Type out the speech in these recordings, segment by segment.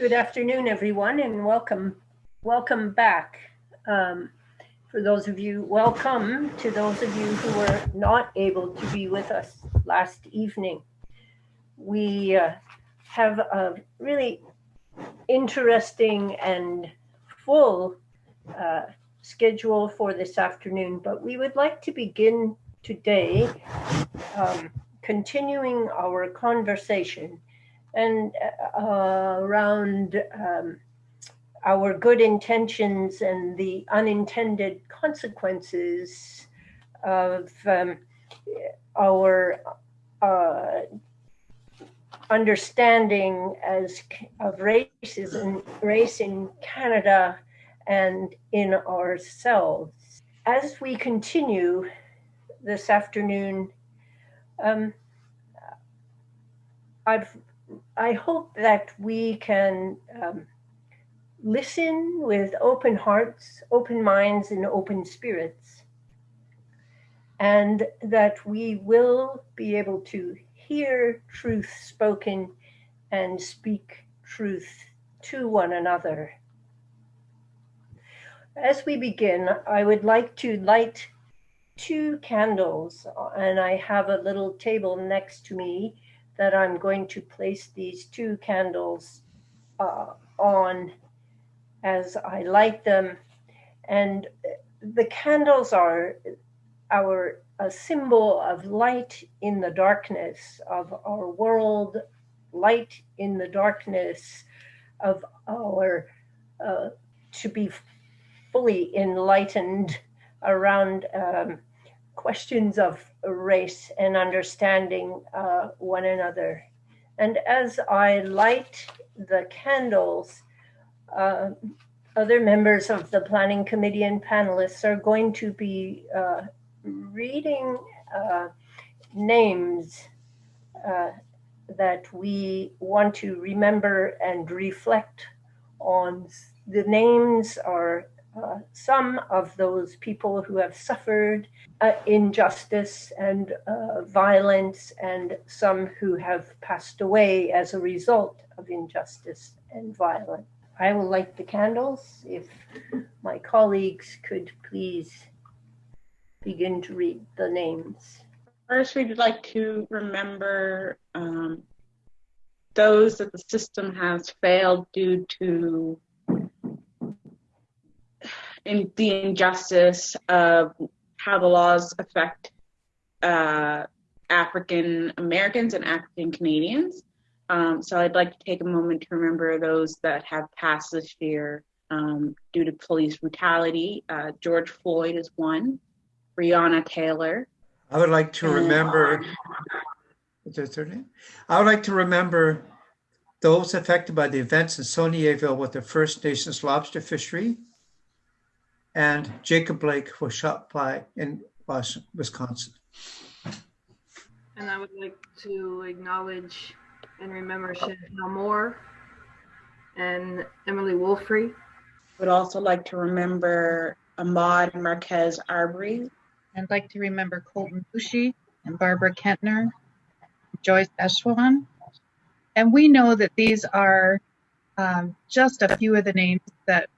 Good afternoon, everyone, and welcome, welcome back. Um, for those of you, welcome to those of you who were not able to be with us last evening. We uh, have a really interesting and full uh, schedule for this afternoon, but we would like to begin today um, continuing our conversation and uh, around um, our good intentions and the unintended consequences of um, our uh, understanding as of racism, race in Canada and in ourselves. As we continue this afternoon, um, I've I hope that we can um, listen with open hearts, open minds, and open spirits, and that we will be able to hear truth spoken and speak truth to one another. As we begin, I would like to light two candles, and I have a little table next to me that I'm going to place these two candles uh, on as I light them. And the candles are our a symbol of light in the darkness of our world, light in the darkness of our uh, to be fully enlightened around um, questions of race and understanding uh, one another. And as I light the candles, uh, other members of the planning committee and panelists are going to be uh, reading uh, names uh, that we want to remember and reflect on. The names are uh, some of those people who have suffered uh, injustice and uh, violence, and some who have passed away as a result of injustice and violence. I will light the candles. If my colleagues could please begin to read the names. First, we'd like to remember um, those that the system has failed due to in the injustice of how the laws affect uh, African Americans and African Canadians. Um, so I'd like to take a moment to remember those that have passed this year um, due to police brutality. Uh, George Floyd is one, Breonna Taylor. I would like to remember, what's their name? I would like to remember those affected by the events in Saulnier with the First Nations lobster fishery and Jacob Blake was shot by in Wisconsin. And I would like to acknowledge and remember Chantel Moore and Emily Wolfrey. Would also like to remember Ahmaud Marquez Arbery. I'd like to remember Colten Boushie and Barbara Kentner, Joyce Echaquan. And we know that these are um, just a few of the names that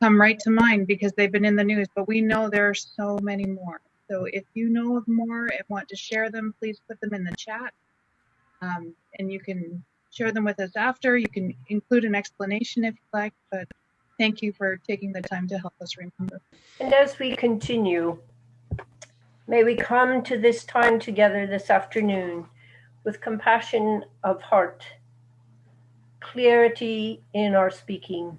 come right to mind because they've been in the news, but we know there are so many more. So if you know of more and want to share them, please put them in the chat. Um, and you can share them with us after. You can include an explanation if you like, but thank you for taking the time to help us remember. And as we continue, may we come to this time together this afternoon with compassion of heart, clarity in our speaking,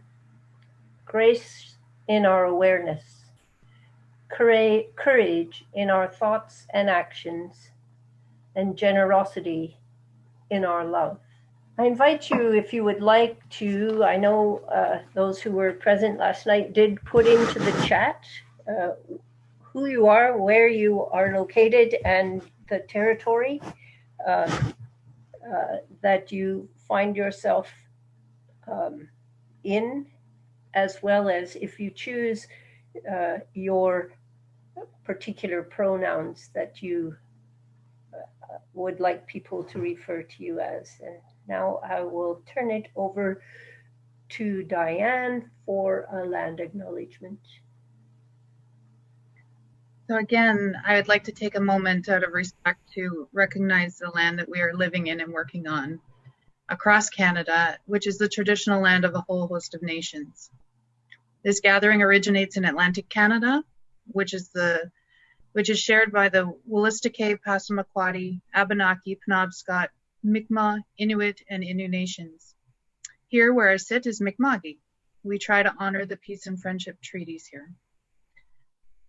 grace in our awareness, courage in our thoughts and actions, and generosity in our love. I invite you, if you would like to, I know uh, those who were present last night did put into the chat uh, who you are, where you are located, and the territory uh, uh that you find yourself um, in as well as if you choose uh, your particular pronouns that you uh, would like people to refer to you as. And now I will turn it over to Diane for a land acknowledgement. So again, I would like to take a moment out of respect to recognize the land that we are living in and working on across Canada, which is the traditional land of a whole host of nations. This gathering originates in Atlantic Canada, which is the which is shared by the Wolastoqey, Passamaquoddy, Abenaki, Penobscot, Mi'kmaq, Inuit, and Innu nations. Here where I sit is Mi'kma'ki. We try to honor the peace and friendship treaties here.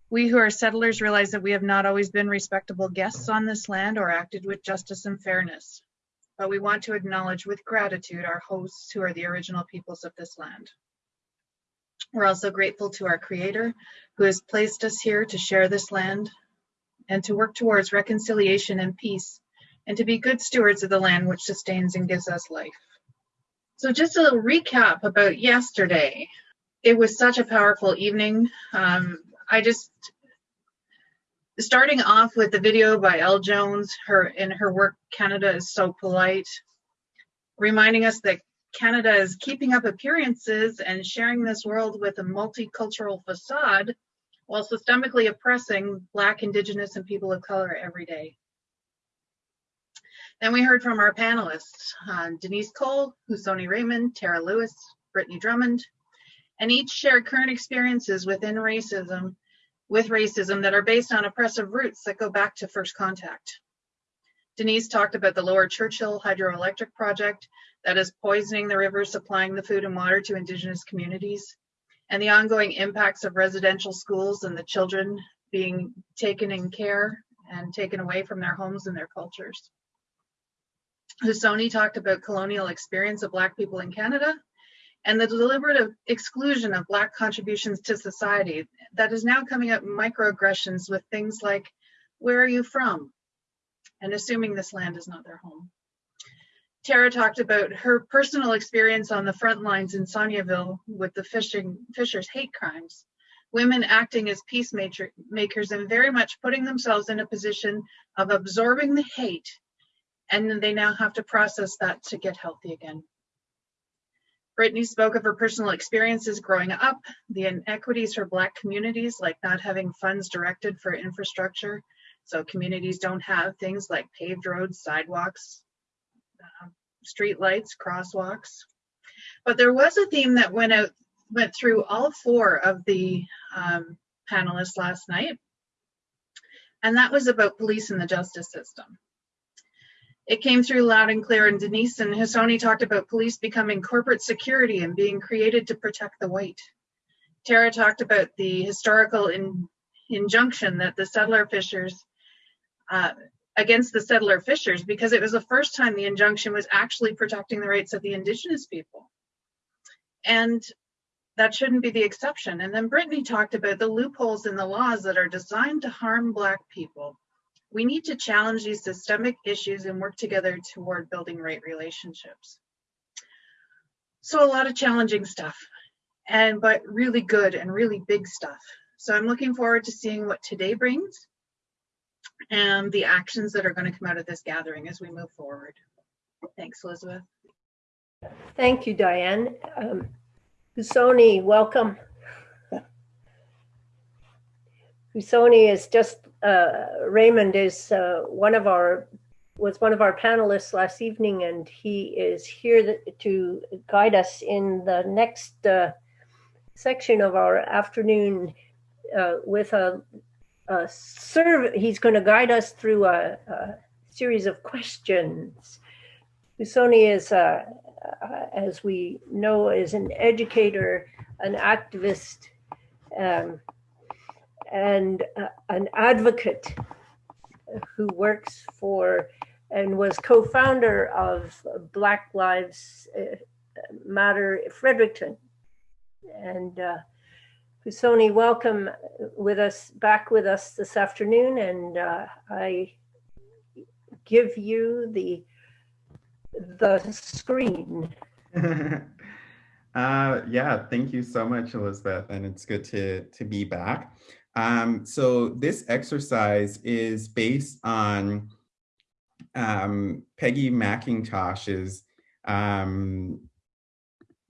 We who are settlers realize that we have not always been respectable guests on this land or acted with justice and fairness, but we want to acknowledge with gratitude our hosts who are the original peoples of this land. We're also grateful to our Creator who has placed us here to share this land and to work towards reconciliation and peace and to be good stewards of the land which sustains and gives us life. So, just a little recap about yesterday. It was such a powerful evening. Um, I just starting off with the video by El Jones, her in her work, Canada is so polite, reminding us that Canada is keeping up appearances and sharing this world with a multicultural facade while systemically oppressing Black, Indigenous, and people of color every day. Then we heard from our panelists, uh, Denise Cole, Husoni Raymond, Tara Lewis, Brittany Drummond, and each shared current experiences within racism, with racism that are based on oppressive roots that go back to first contact. Denise talked about the Lower Churchill hydroelectric project that is poisoning the rivers supplying the food and water to Indigenous communities, and the ongoing impacts of residential schools and the children being taken in care and taken away from their homes and their cultures. Husoni talked about colonial experience of Black people in Canada and the deliberate exclusion of Black contributions to society that is now coming up microaggressions with things like, where are you from? And assuming this land is not their home. Tara talked about her personal experience on the front lines in Saulnierville with the fishing, Fishers hate crimes. Women acting as peacemakers and very much putting themselves in a position of absorbing the hate, and they now have to process that to get healthy again. Brittany spoke of her personal experiences growing up, the inequities for Black communities, like not having funds directed for infrastructure, so communities don't have things like paved roads, sidewalks, uh, street lights, crosswalks. But there was a theme that went out, went through all four of the um, panelists last night, and that was about police and the justice system. It came through loud and clear, and Denise and Husoni talked about police becoming corporate security and being created to protect the white. Tara talked about the historical in, injunction that the settler fishers uh, against the settler fishers because it was the first time the injunction was actually protecting the rights of the indigenous people. And that shouldn't be the exception. And then Brittany talked about the loopholes in the laws that are designed to harm Black people. We need to challenge these systemic issues and work together toward building right relationships. So a lot of challenging stuff, and but really good and really big stuff. So I'm looking forward to seeing what today brings and the actions that are going to come out of this gathering as we move forward. Thanks, Elizabeth. Thank you, Diane. Um, Husoni, welcome. Husoni is just, uh, Raymond is uh, one of our, was one of our panelists last evening, and he is here to guide us in the next uh, section of our afternoon uh, with a uh, serve, he's going to guide us through a, a series of questions. Husoni is, uh, uh, as we know, is an educator, an activist, um, and uh, an advocate who works for and was co-founder of Black Lives uh, Matter Fredericton. And uh, Husoni, welcome with us back with us this afternoon, and uh, I give you the the screen. uh, yeah, thank you so much, Elizabeth, and it's good to to be back. Um, so this exercise is based on um, Peggy McIntosh's um,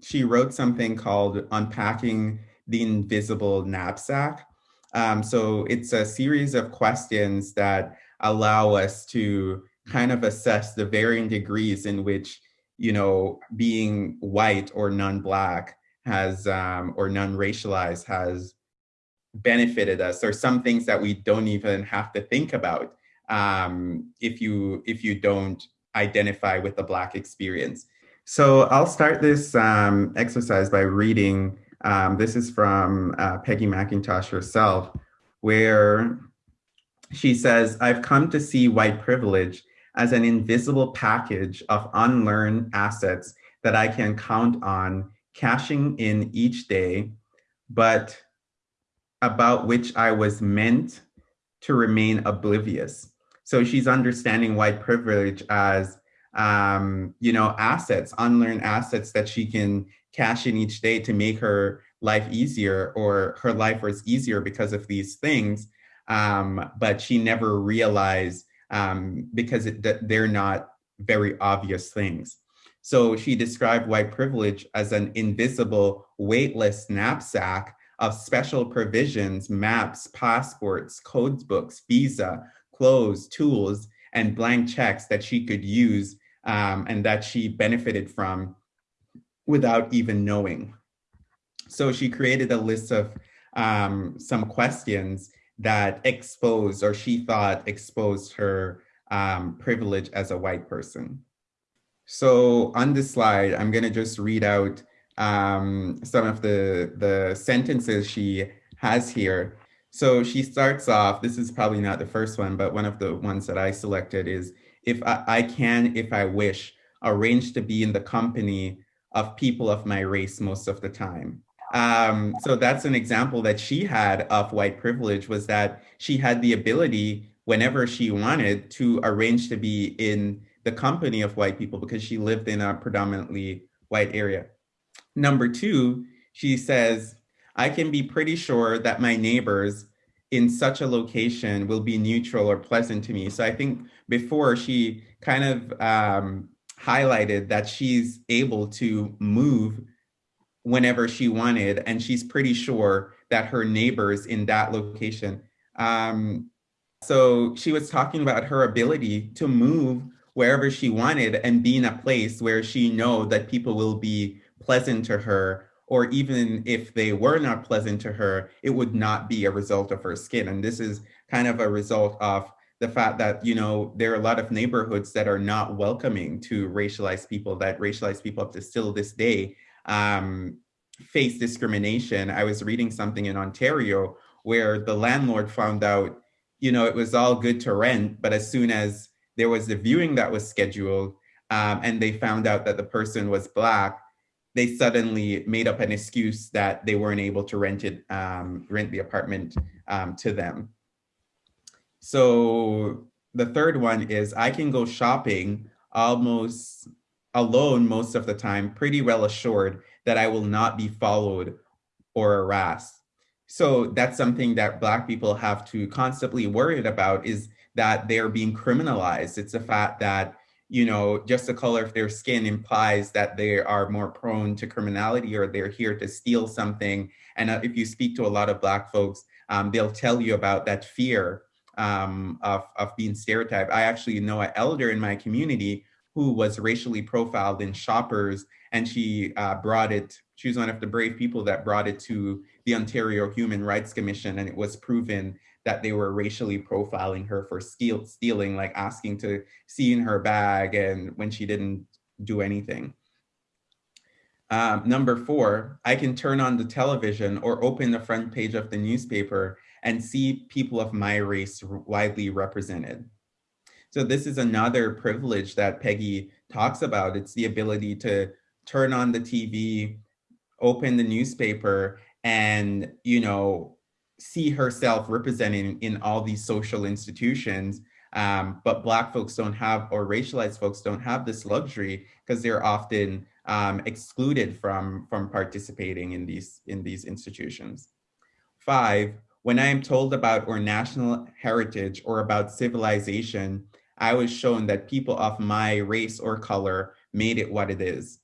she wrote something called Unpacking the Invisible Knapsack. Um, so it's a series of questions that allow us to kind of assess the varying degrees in which, you know, being white or non-black has, um, or non-racialized has benefited us, or some things that we don't even have to think about um, if you if you don't identify with the black experience. So I'll start this um, exercise by reading. Um, this is from uh, Peggy McIntosh herself, where she says, I've come to see white privilege as an invisible package of unlearned assets that I can count on cashing in each day, but about which I was meant to remain oblivious. So she's understanding white privilege as um, you know, assets, unlearned assets that she can cash in each day to make her life easier or her life was easier because of these things. Um, but she never realized um, because it, they're not very obvious things. So she described white privilege as an invisible, weightless knapsack of special provisions, maps, passports, codes books, visa, clothes, tools, and blank checks that she could use um, and that she benefited from without even knowing. So she created a list of um, some questions that exposed or she thought exposed her um, privilege as a white person. So on this slide, I'm gonna just read out um, some of the, the sentences she has here. So she starts off, this is probably not the first one, but one of the ones that I selected is, if I, I can, if I wish, arrange to be in the company of people of my race most of the time. Um, so that's an example that she had of white privilege was that she had the ability whenever she wanted to arrange to be in the company of white people because she lived in a predominantly white area. Number two, she says, I can be pretty sure that my neighbors in such a location will be neutral or pleasant to me. So I think before she kind of um, highlighted that she's able to move whenever she wanted, and she's pretty sure that her neighbors in that location. Um, so she was talking about her ability to move wherever she wanted and be in a place where she know that people will be pleasant to her or even if they were not pleasant to her, it would not be a result of her skin. And this is kind of a result of the fact that, you know, there are a lot of neighborhoods that are not welcoming to racialized people, that racialized people up to still this day um, face discrimination. I was reading something in Ontario where the landlord found out, you know, it was all good to rent, but as soon as there was a viewing that was scheduled um, and they found out that the person was Black, they suddenly made up an excuse that they weren't able to rent it, um, rent the apartment um, to them. So the third one is I can go shopping almost alone most of the time, pretty well assured that I will not be followed or harassed. So that's something that Black people have to constantly worry about is that they're being criminalized. It's the fact that you know, just the color of their skin implies that they are more prone to criminality or they're here to steal something. And uh, if you speak to a lot of Black folks, um, they'll tell you about that fear um, of, of being stereotyped. I actually know an elder in my community who was racially profiled in shoppers and she uh, brought it, she was one of the brave people that brought it to the Ontario Human Rights Commission and it was proven that they were racially profiling her for steal, stealing, like asking to see in her bag and when she didn't do anything. Um, number four, I can turn on the television or open the front page of the newspaper and see people of my race widely represented. So this is another privilege that Peggy talks about. It's the ability to turn on the TV, open the newspaper, and you know see herself representing in all these social institutions. Um, but Black folks don't have, or racialized folks don't have this luxury because they're often um, excluded from, from participating in these, in these institutions. Five, when I am told about our national heritage or about civilization, I was shown that people of my race or color made it what it is.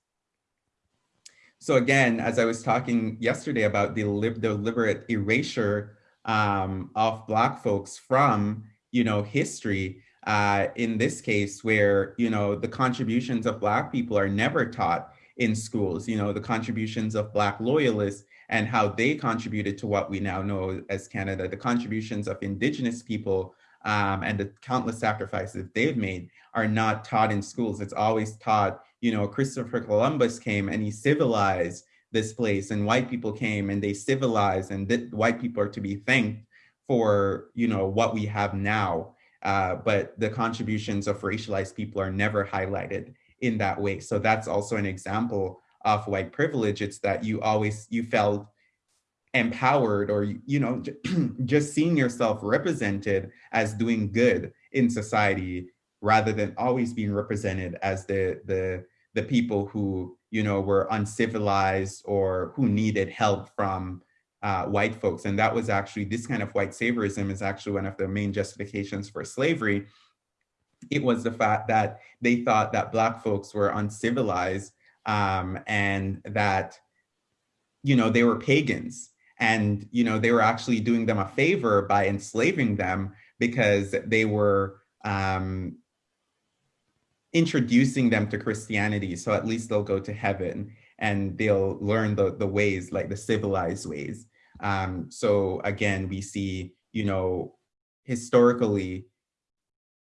So again, as I was talking yesterday about the deliberate erasure um, of Black folks from, you know, history, uh, in this case where, you know, the contributions of Black people are never taught in schools, you know, the contributions of Black loyalists and how they contributed to what we now know as Canada, the contributions of Indigenous people um, and the countless sacrifices they've made are not taught in schools. It's always taught, you know, Christopher Columbus came and he civilized this place and white people came and they civilized and th- white people are to be thanked for, you know, what we have now. Uh, but the contributions of racialized people are never highlighted in that way. So that's also an example of white privilege. It's that you always, you felt empowered or you know just seeing yourself represented as doing good in society rather than always being represented as the the the people who you know were uncivilized or who needed help from uh, white folks. And that was actually this kind of white saviorism is actually one of the main justifications for slavery. It was the fact that they thought that black folks were uncivilized um, and that you know they were pagans. And you know they were actually doing them a favor by enslaving them because they were um, introducing them to christianity so at least they'll go to heaven and they'll learn the, the ways like the civilized ways um, so again we see you know historically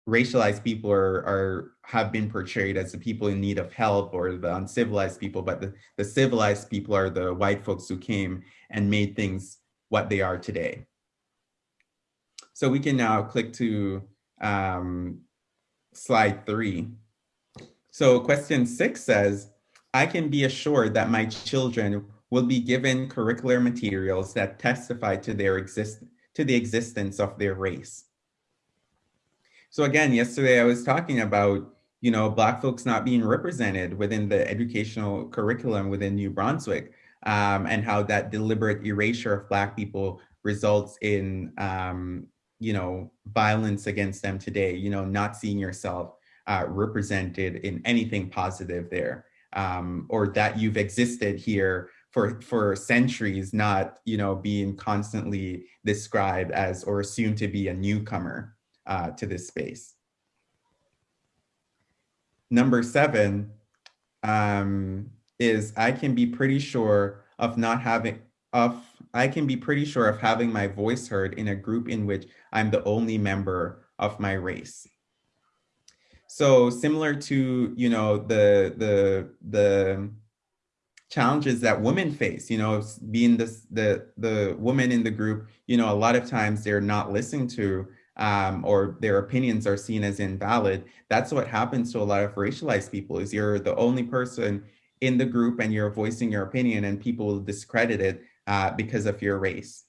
racialized people are, are have been portrayed as the people in need of help or the uncivilized people, but the, the civilized people are the white folks who came and made things what they are today. So we can now click to um, slide three. So question six says, I can be assured that my children will be given curricular materials that testify to their exist to the existence of their race. So again, yesterday I was talking about, you know, Black folks not being represented within the educational curriculum within New Brunswick, um, and how that deliberate erasure of Black people results in, um, you know, violence against them today. You know, not seeing yourself uh, represented in anything positive there, um, or that you've existed here for for centuries, not you know being constantly described as or assumed to be a newcomer uh, to this space. Number seven um, is I can be pretty sure of not having of I can be pretty sure of having my voice heard in a group in which I'm the only member of my race. So similar to you know the the the challenges that women face, you know, being this the the woman in the group, you know, a lot of times they're not listened to um, or their opinions are seen as invalid. That's what happens to a lot of racialized people is you're the only person in the group and you're voicing your opinion and people will discredit it uh, because of your race.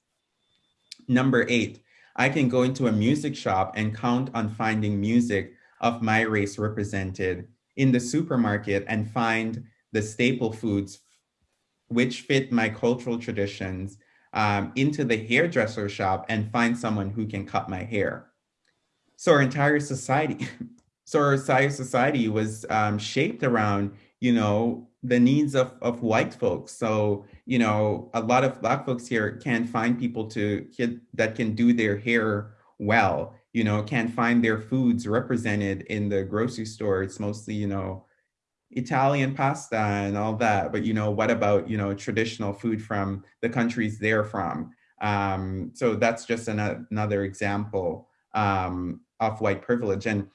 Number eight, I can go into a music shop and count on finding music of my race represented in the supermarket and find the staple foods which fit my cultural traditions um, into the hairdresser shop and find someone who can cut my hair. So our entire society, so our entire society was um, shaped around, you know, the needs of, of white folks. So, you know, a lot of black folks here can't find people to that can do their hair well, you know, can't find their foods represented in the grocery store. It's mostly, you know, Italian pasta and all that. But you know, what about you know traditional food from the countries they're from? Um, so that's just an, another example um, of white privilege. And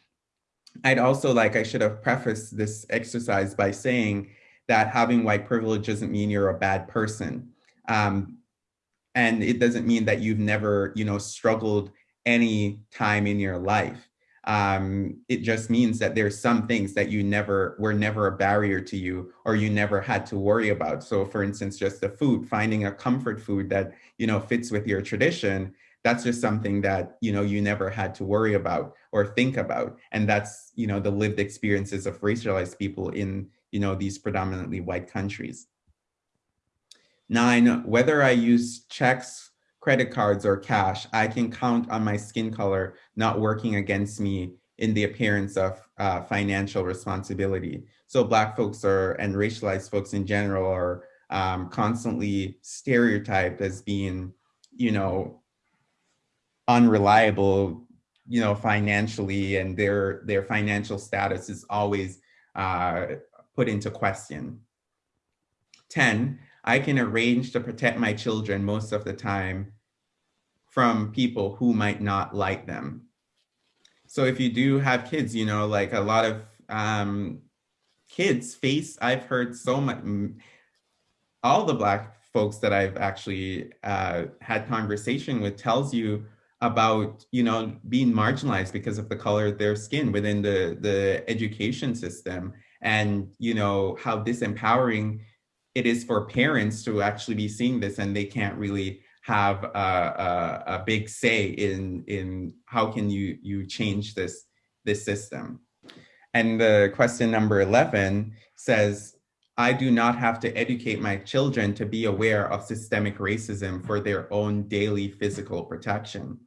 I'd also like I should have prefaced this exercise by saying that having white privilege doesn't mean you're a bad person. Um, and it doesn't mean that you've never, you know, struggled any time in your life. Um, it just means that there's some things that you never were never a barrier to you or you never had to worry about. So for instance just the food finding a comfort food that you know fits with your tradition that's just something that you know you never had to worry about or think about. And that's you know the lived experiences of racialized people in you know these predominantly white countries. Nine whether i use checks credit cards or cash, I can count on my skin color not working against me in the appearance of uh, financial responsibility. So Black folks are and racialized folks in general are um, constantly stereotyped as being, you know, unreliable, you know, financially, and their their financial status is always uh, put into question. 10, I can arrange to protect my children most of the time from people who might not like them. So if you do have kids, you know, like a lot of um, kids face, I've heard so much, all the Black folks that I've actually uh, had conversation with tells you about you know being marginalized because of the color of their skin within the the education system and you know how disempowering it is for parents to actually be seeing this and they can't really have a, a, a big say in in how can you you change this this system and the question number 11 says I do not have to educate my children to be aware of systemic racism for their own daily physical protection.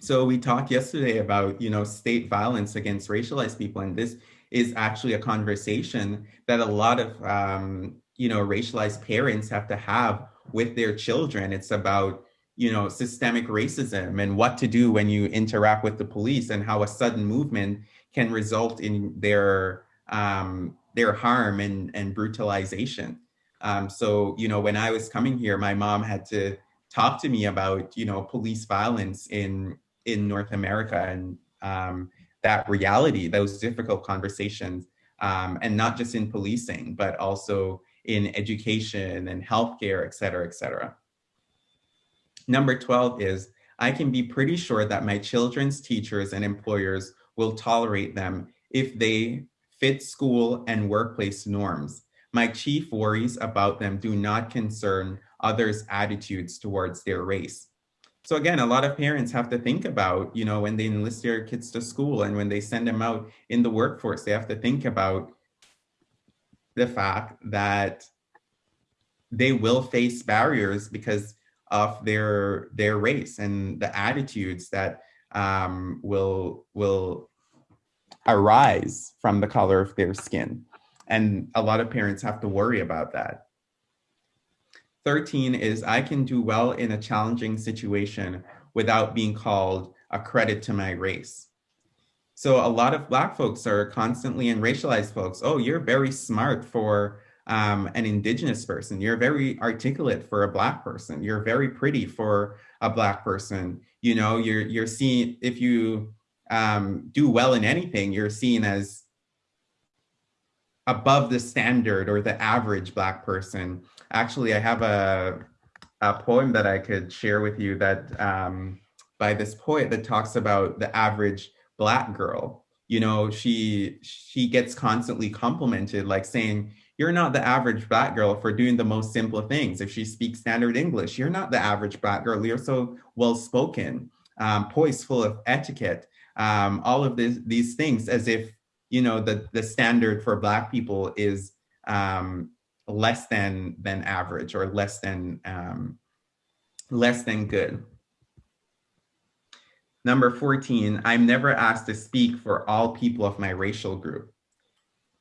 So we talked yesterday about, you know, state violence against racialized people, and this is actually a conversation that a lot of, um, you know, racialized parents have to have with their children. It's about, you know, systemic racism and what to do when you interact with the police and how a sudden movement can result in their um, their harm and, and brutalization. Um, so, you know, when I was coming here, my mom had to talk to me about, you know, police violence in in North America and um, that reality, those difficult conversations, um, and not just in policing, but also in education and healthcare, et cetera, et cetera. Number 12 is I can be pretty sure that my children's teachers and employers will tolerate them if they fit school and workplace norms. My chief worries about them do not concern others' attitudes towards their race. So again, a lot of parents have to think about, you know, when they enlist their kids to school and when they send them out in the workforce, they have to think about the fact that they will face barriers because of their their race and the attitudes that um, will will arise from the color of their skin. And a lot of parents have to worry about that. 13 is I can do well in a challenging situation without being called a credit to my race. So a lot of black folks are constantly and racialized folks, oh, you're very smart for um, an indigenous person. You're very articulate for a black person. You're very pretty for a black person. You know, you're you're seeing if you um, do well in anything, you're seen as above the standard or the average black person. Actually, I have a a poem that I could share with you that um, by this poet that talks about the average black girl. You know, she she gets constantly complimented, like saying, "You're not the average black girl for doing the most simple things." If she speaks standard English, you're not the average black girl. You're so well spoken, um, poised, full of etiquette um, all of this, these things as if you know the the standard for black people is um, less than than average or less than um, less than good. Number 14, I'm never asked to speak for all people of my racial group.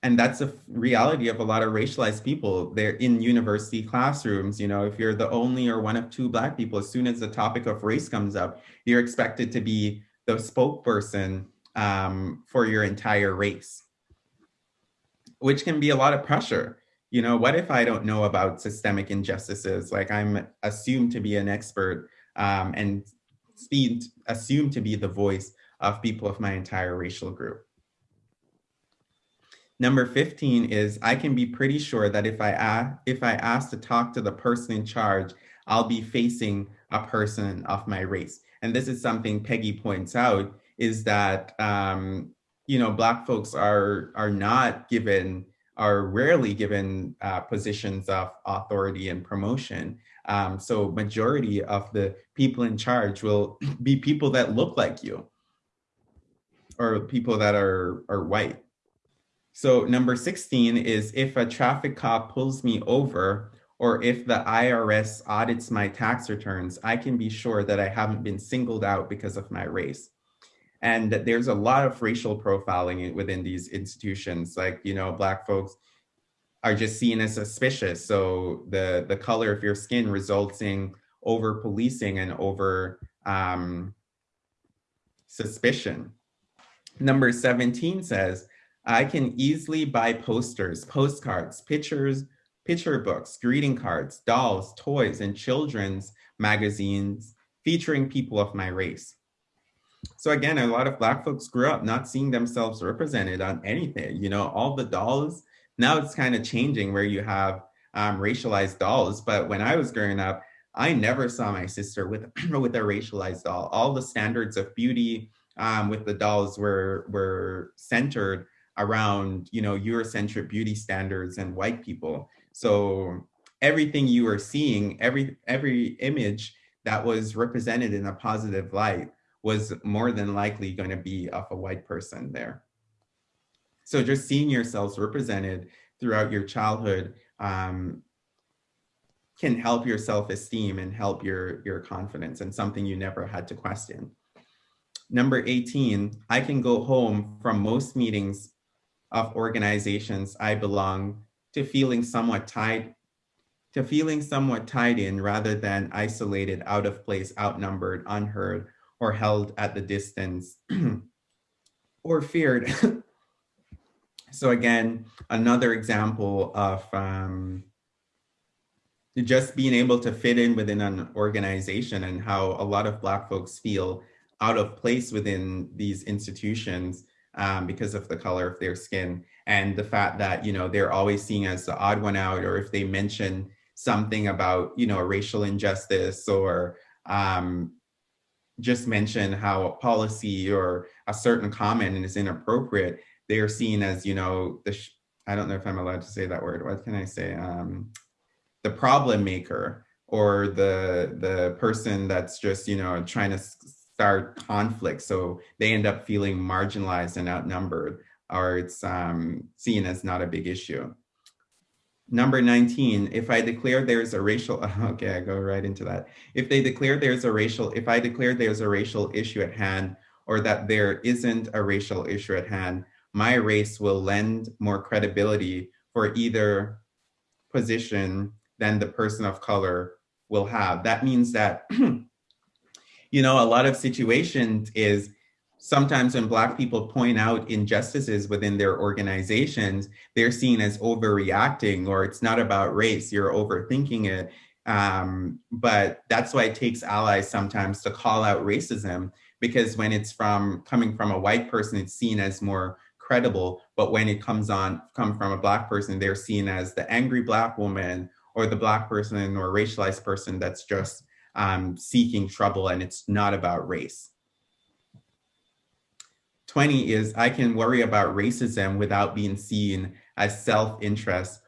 And that's a reality of a lot of racialized people. They're in university classrooms. You know, if you're the only or one of two Black people, as soon as the topic of race comes up, you're expected to be the spokesperson um, for your entire race, which can be a lot of pressure. You know, what if I don't know about systemic injustices? Like I'm assumed to be an expert um, and speed, assumed to be the voice of people of my entire racial group. Number 15 is I can be pretty sure that if I ask, if I ask to talk to the person in charge, I'll be facing a person of my race and this is something Peggy points out, is that um, you know Black folks are are not given are rarely given uh, positions of authority and promotion. Um, so majority of the people in charge will be people that look like you or people that are, are white. So number 16 is if a traffic cop pulls me over or if the IRS audits my tax returns, I can be sure that I haven't been singled out because of my race. And there's a lot of racial profiling within these institutions, like, you know, Black folks are just seen as suspicious. So the, the color of your skin results in over policing and over um, suspicion. Number 17 says, I can easily buy posters, postcards, pictures, picture books, greeting cards, dolls, toys, and children's magazines featuring people of my race. So again, a lot of Black folks grew up not seeing themselves represented on anything. You know, all the dolls, now it's kind of changing where you have um, racialized dolls. But when I was growing up, I never saw my sister with, with a racialized doll. All the standards of beauty um, with the dolls were, were centered around, you know, Eurocentric beauty standards and white people. So everything you are seeing, every, every image that was represented in a positive light was more than likely going to be of a white person there. So just seeing yourselves represented throughout your childhood um, can help your self-esteem and help your, your confidence and something you never had to question. Number 18, I can go home from most meetings of organizations I belong to feeling somewhat tied to feeling somewhat tied in rather than isolated, out of place, outnumbered, unheard, or held at the distance or feared. so again, another example of um, just being able to fit in within an organization and how a lot of Black folks feel out of place within these institutions um, because of the color of their skin and the fact that, you know, they're always seen as the odd one out, or if they mention something about, you know, racial injustice or um, just mention how a policy or a certain comment is inappropriate, they are seen as, you know, the, I don't know if I'm allowed to say that word. What can I say? Um, the problem maker or the the person that's just, you know, trying to start conflict. So they end up feeling marginalized and outnumbered or it's um, seen as not a big issue. Number 19, if I declare there's a racial, okay, I go right into that. If they declare there's a racial, if I declare there's a racial issue at hand or that there isn't a racial issue at hand, my race will lend more credibility for either position than the person of color will have. That means that, you know, a lot of situations is sometimes when Black people point out injustices within their organizations, they're seen as overreacting or it's not about race, you're overthinking it. Um, but that's why it takes allies sometimes to call out racism because when it's from coming from a white person, it's seen as more credible. But when it comes on, come from a Black person, they're seen as the angry Black woman or the Black person or racialized person that's just um, seeking trouble and it's not about race. 20 is I can worry about racism without being seen as self-interest,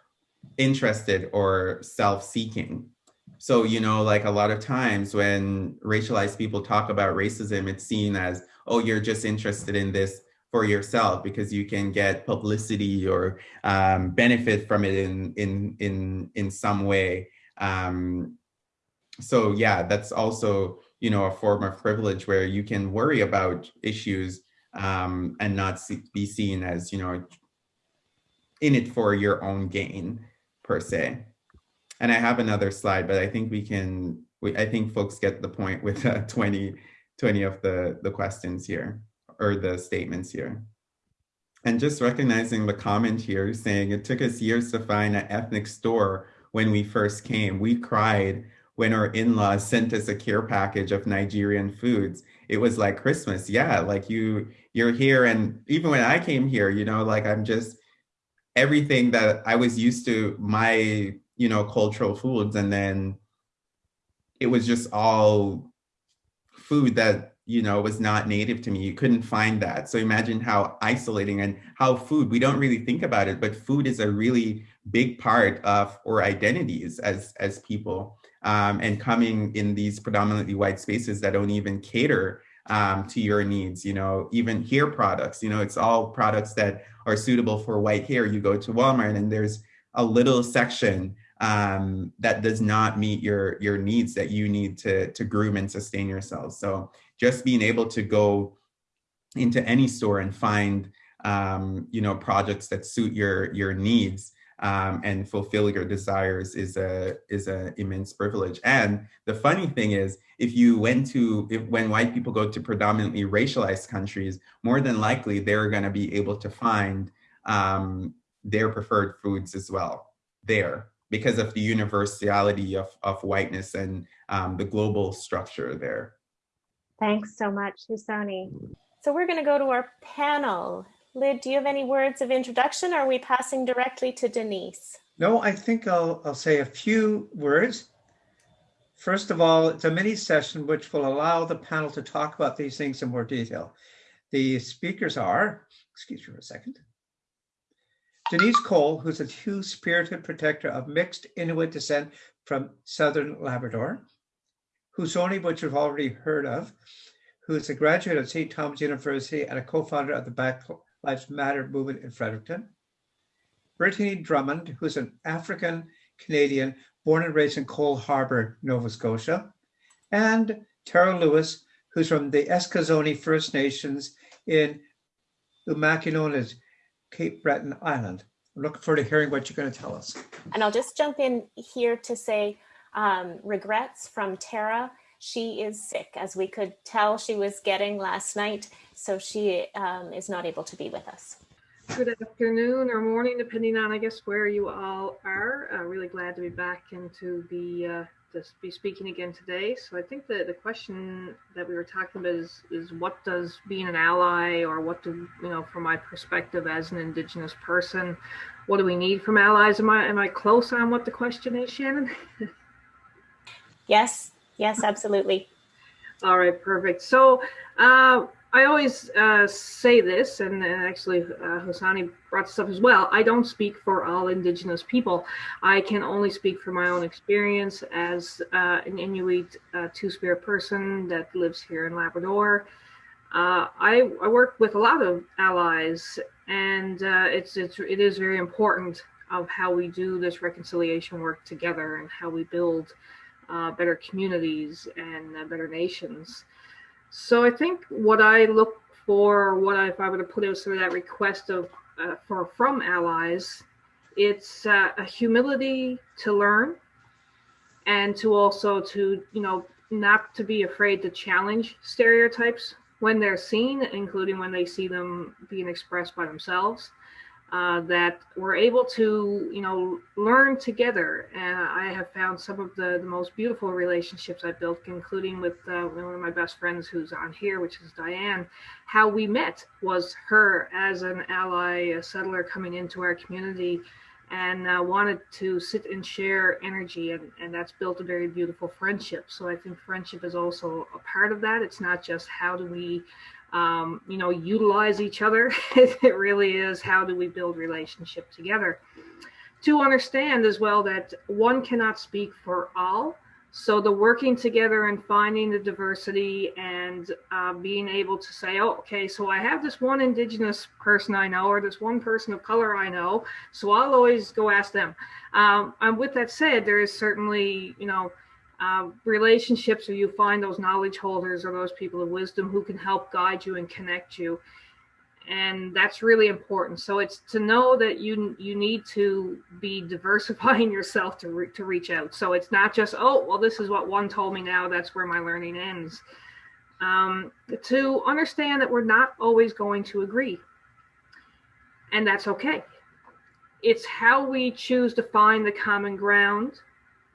interested or self-seeking. So, you know, like a lot of times when racialized people talk about racism, it's seen as, oh, you're just interested in this for yourself because you can get publicity or um, benefit from it in, in, in, in some way. Um, so yeah, that's also, you know, a form of privilege where you can worry about issues um, and not see, be seen as, you know, in it for your own gain per se. And I have another slide, but I think we can, we, I think folks get the point with uh, 20, 20 of the, the questions here or the statements here. And just recognizing the comment here saying it took us years to find an ethnic store when we first came. We cried when our in-laws sent us a care package of Nigerian foods. It was like Christmas. Yeah, like you you're here and even when I came here, you know, like I'm just everything that I was used to my, you know, cultural foods and then it was just all food that you know was not native to me you couldn't find that so imagine how isolating and how food we don't really think about it but food is a really big part of our identities as as people um, and coming in these predominantly white spaces that don't even cater um, to your needs, you know, even hair products, you know, it's all products that are suitable for white hair. You go to Walmart and there's a little section um, that does not meet your your needs that you need to to groom and sustain yourselves. So just being able to go into any store and find um, you know projects that suit your your needs um, and fulfill your desires is a is an immense privilege. And the funny thing is, if you went to if when white people go to predominantly racialized countries, more than likely they're going to be able to find um, their preferred foods as well there because of the universality of, of whiteness and um, the global structure there. Thanks so much, Husoni. So we're going to go to our panel. Lyd, do you have any words of introduction or are we passing directly to Denise? No, I think I'll, I'll say a few words. First of all, it's a mini session which will allow the panel to talk about these things in more detail. The speakers are, excuse me for a second, Denise Cole, who's a two-spirited protector of mixed Inuit descent from Southern Labrador, Husoni, which you've already heard of, who is a graduate of St. Thomas University and a co-founder of the Black Lives Matter movement in Fredericton. Brittany Drummond, who's an African Canadian born and raised in Cole Harbour, Nova Scotia. And Tara Lewis, who's from the Eskasoni First Nations in Umakinones, Cape Breton Island. I'm looking forward to hearing what you're going to tell us. And I'll just jump in here to say um, regrets from Tara. She is sick, as we could tell she was getting last night, so she um, is not able to be with us. Good afternoon or morning, depending on, I guess, where you all are. Uh, really glad to be back and to be uh, to be speaking again today. So I think that the question that we were talking about is is what does being an ally, or what do you know, from my perspective as an Indigenous person, what do we need from allies? Am I am I close on what the question is, Shannon? yes, yes, absolutely. All right, perfect. So. Uh, I always uh, say this, and actually uh, Husoni brought this up as well. I don't speak for all Indigenous people. I can only speak for my own experience as uh, an Inuit uh, Two-Spirit person that lives here in Labrador. Uh, I, I, work with a lot of allies, and uh, it's, it's it is very important of how we do this reconciliation work together and how we build better communities and better nations. So I think what I look for, what I, if I were to put out sort of that request of uh, for from allies, it's uh, a humility to learn, and to also to you know not to be afraid to challenge stereotypes when they're seen, including when they see them being expressed by themselves uh, that we're able to, you know, learn together. And I have found some of the, the most beautiful relationships I've built, including with uh, one of my best friends who's on here, which is Diane. How we met was her as an ally, a settler coming into our community and uh, wanted to sit and share energy and, and that's built a very beautiful friendship so i think friendship is also a part of that it's not just how do we um, you know, utilize each other. it really is how do we build relationship together. To understand as well that one cannot speak for all. So the working together and finding the diversity and uh, being able to say, oh, okay, so I have this one indigenous person I know or this one person of color I know, so I'll always go ask them. Um, and with that said, there is certainly, you know, uh, relationships where you find those knowledge holders or those people of wisdom who can help guide you and connect you. And that's really important. So it's to know that you you need to be diversifying yourself to, re, to reach out. So it's not just oh well this is what one told me now that's where my learning ends. Um, to understand that we're not always going to agree. And that's okay. It's how we choose to find the common ground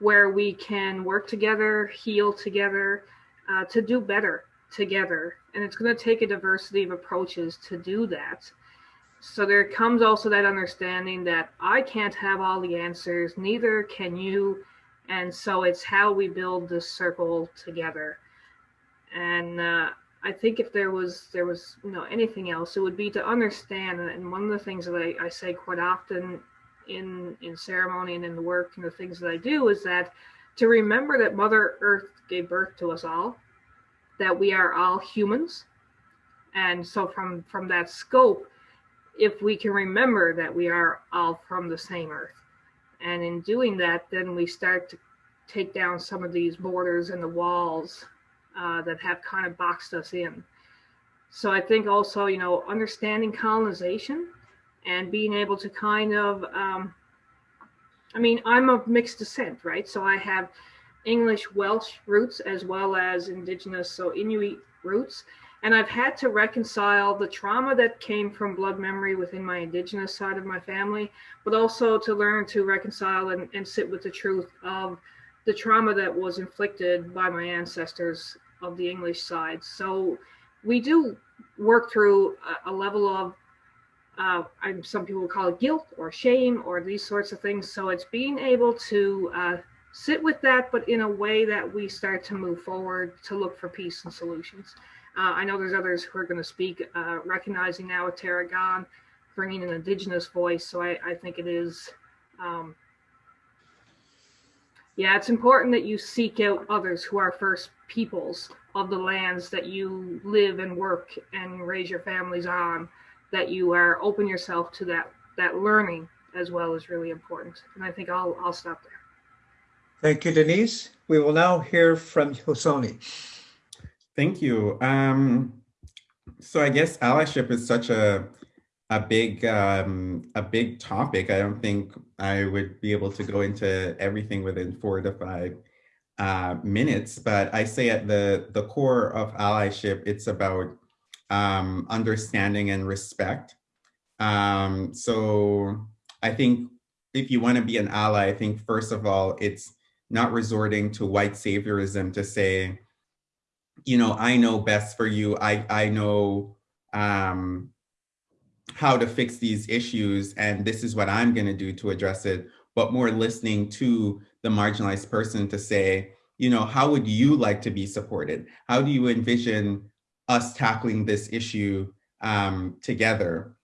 where we can work together, heal together, uh, to do better together. And it's going to take a diversity of approaches to do that. So there comes also that understanding that I can't have all the answers, neither can you. And so it's how we build this circle together. And uh, I think if there was there was you know anything else, it would be to understand. And one of the things that I, I say quite often in in ceremony and in the work and the things that I do is that to remember that Mother Earth gave birth to us all, that we are all humans, and so from from that scope, if we can remember that we are all from the same Earth, And in doing that, then we start to take down some of these borders and the walls uh, that have kind of boxed us in. So I think also, you know, understanding colonization and being able to kind of, um, I mean, I'm of mixed descent, right? So I have English Welsh roots as well as indigenous, so Inuit roots. And I've had to reconcile the trauma that came from blood memory within my indigenous side of my family, but also to learn to reconcile and, and sit with the truth of the trauma that was inflicted by my ancestors of the English side. So we do work through a, a level of uh, some people call it guilt or shame or these sorts of things. So it's being able to uh, sit with that, but in a way that we start to move forward to look for peace and solutions. Uh, I know there's others who are going to speak, uh, recognizing now with Tara gone, bringing an indigenous voice. So I, I think it is, um, yeah, it's important that you seek out others who are first peoples of the lands that you live and work and raise your families on. That you are open yourself to that that learning as well is really important. And I think I'll I'll stop there. Thank you, Denise. We will now hear from Husoni. Thank you. Um, so I guess allyship is such a a big um, a big topic. I don't think I would be able to go into everything within four to five uh, minutes, but I say at the the core of allyship, it's about um, understanding and respect. Um, so I think if you want to be an ally, I think first of all, it's not resorting to white saviorism to say, you know, I know best for you. I, I know um, how to fix these issues and this is what I'm going to do to address it, but more listening to the marginalized person to say, you know, how would you like to be supported? How do you envision us tackling this issue um, together?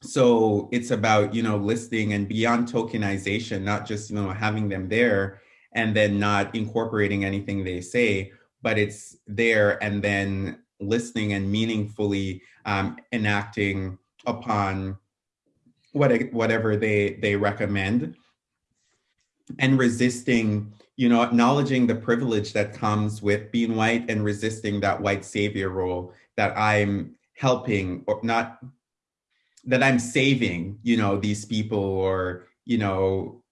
So it's about, you know, listening and beyond tokenization, not just, you know, having them there and then not incorporating anything they say, but it's there and then listening and meaningfully um, enacting upon what, whatever they, they recommend and resisting, you know, acknowledging the privilege that comes with being white and resisting that white savior role that I'm helping or not, that I'm saving, you know, these people or, you know,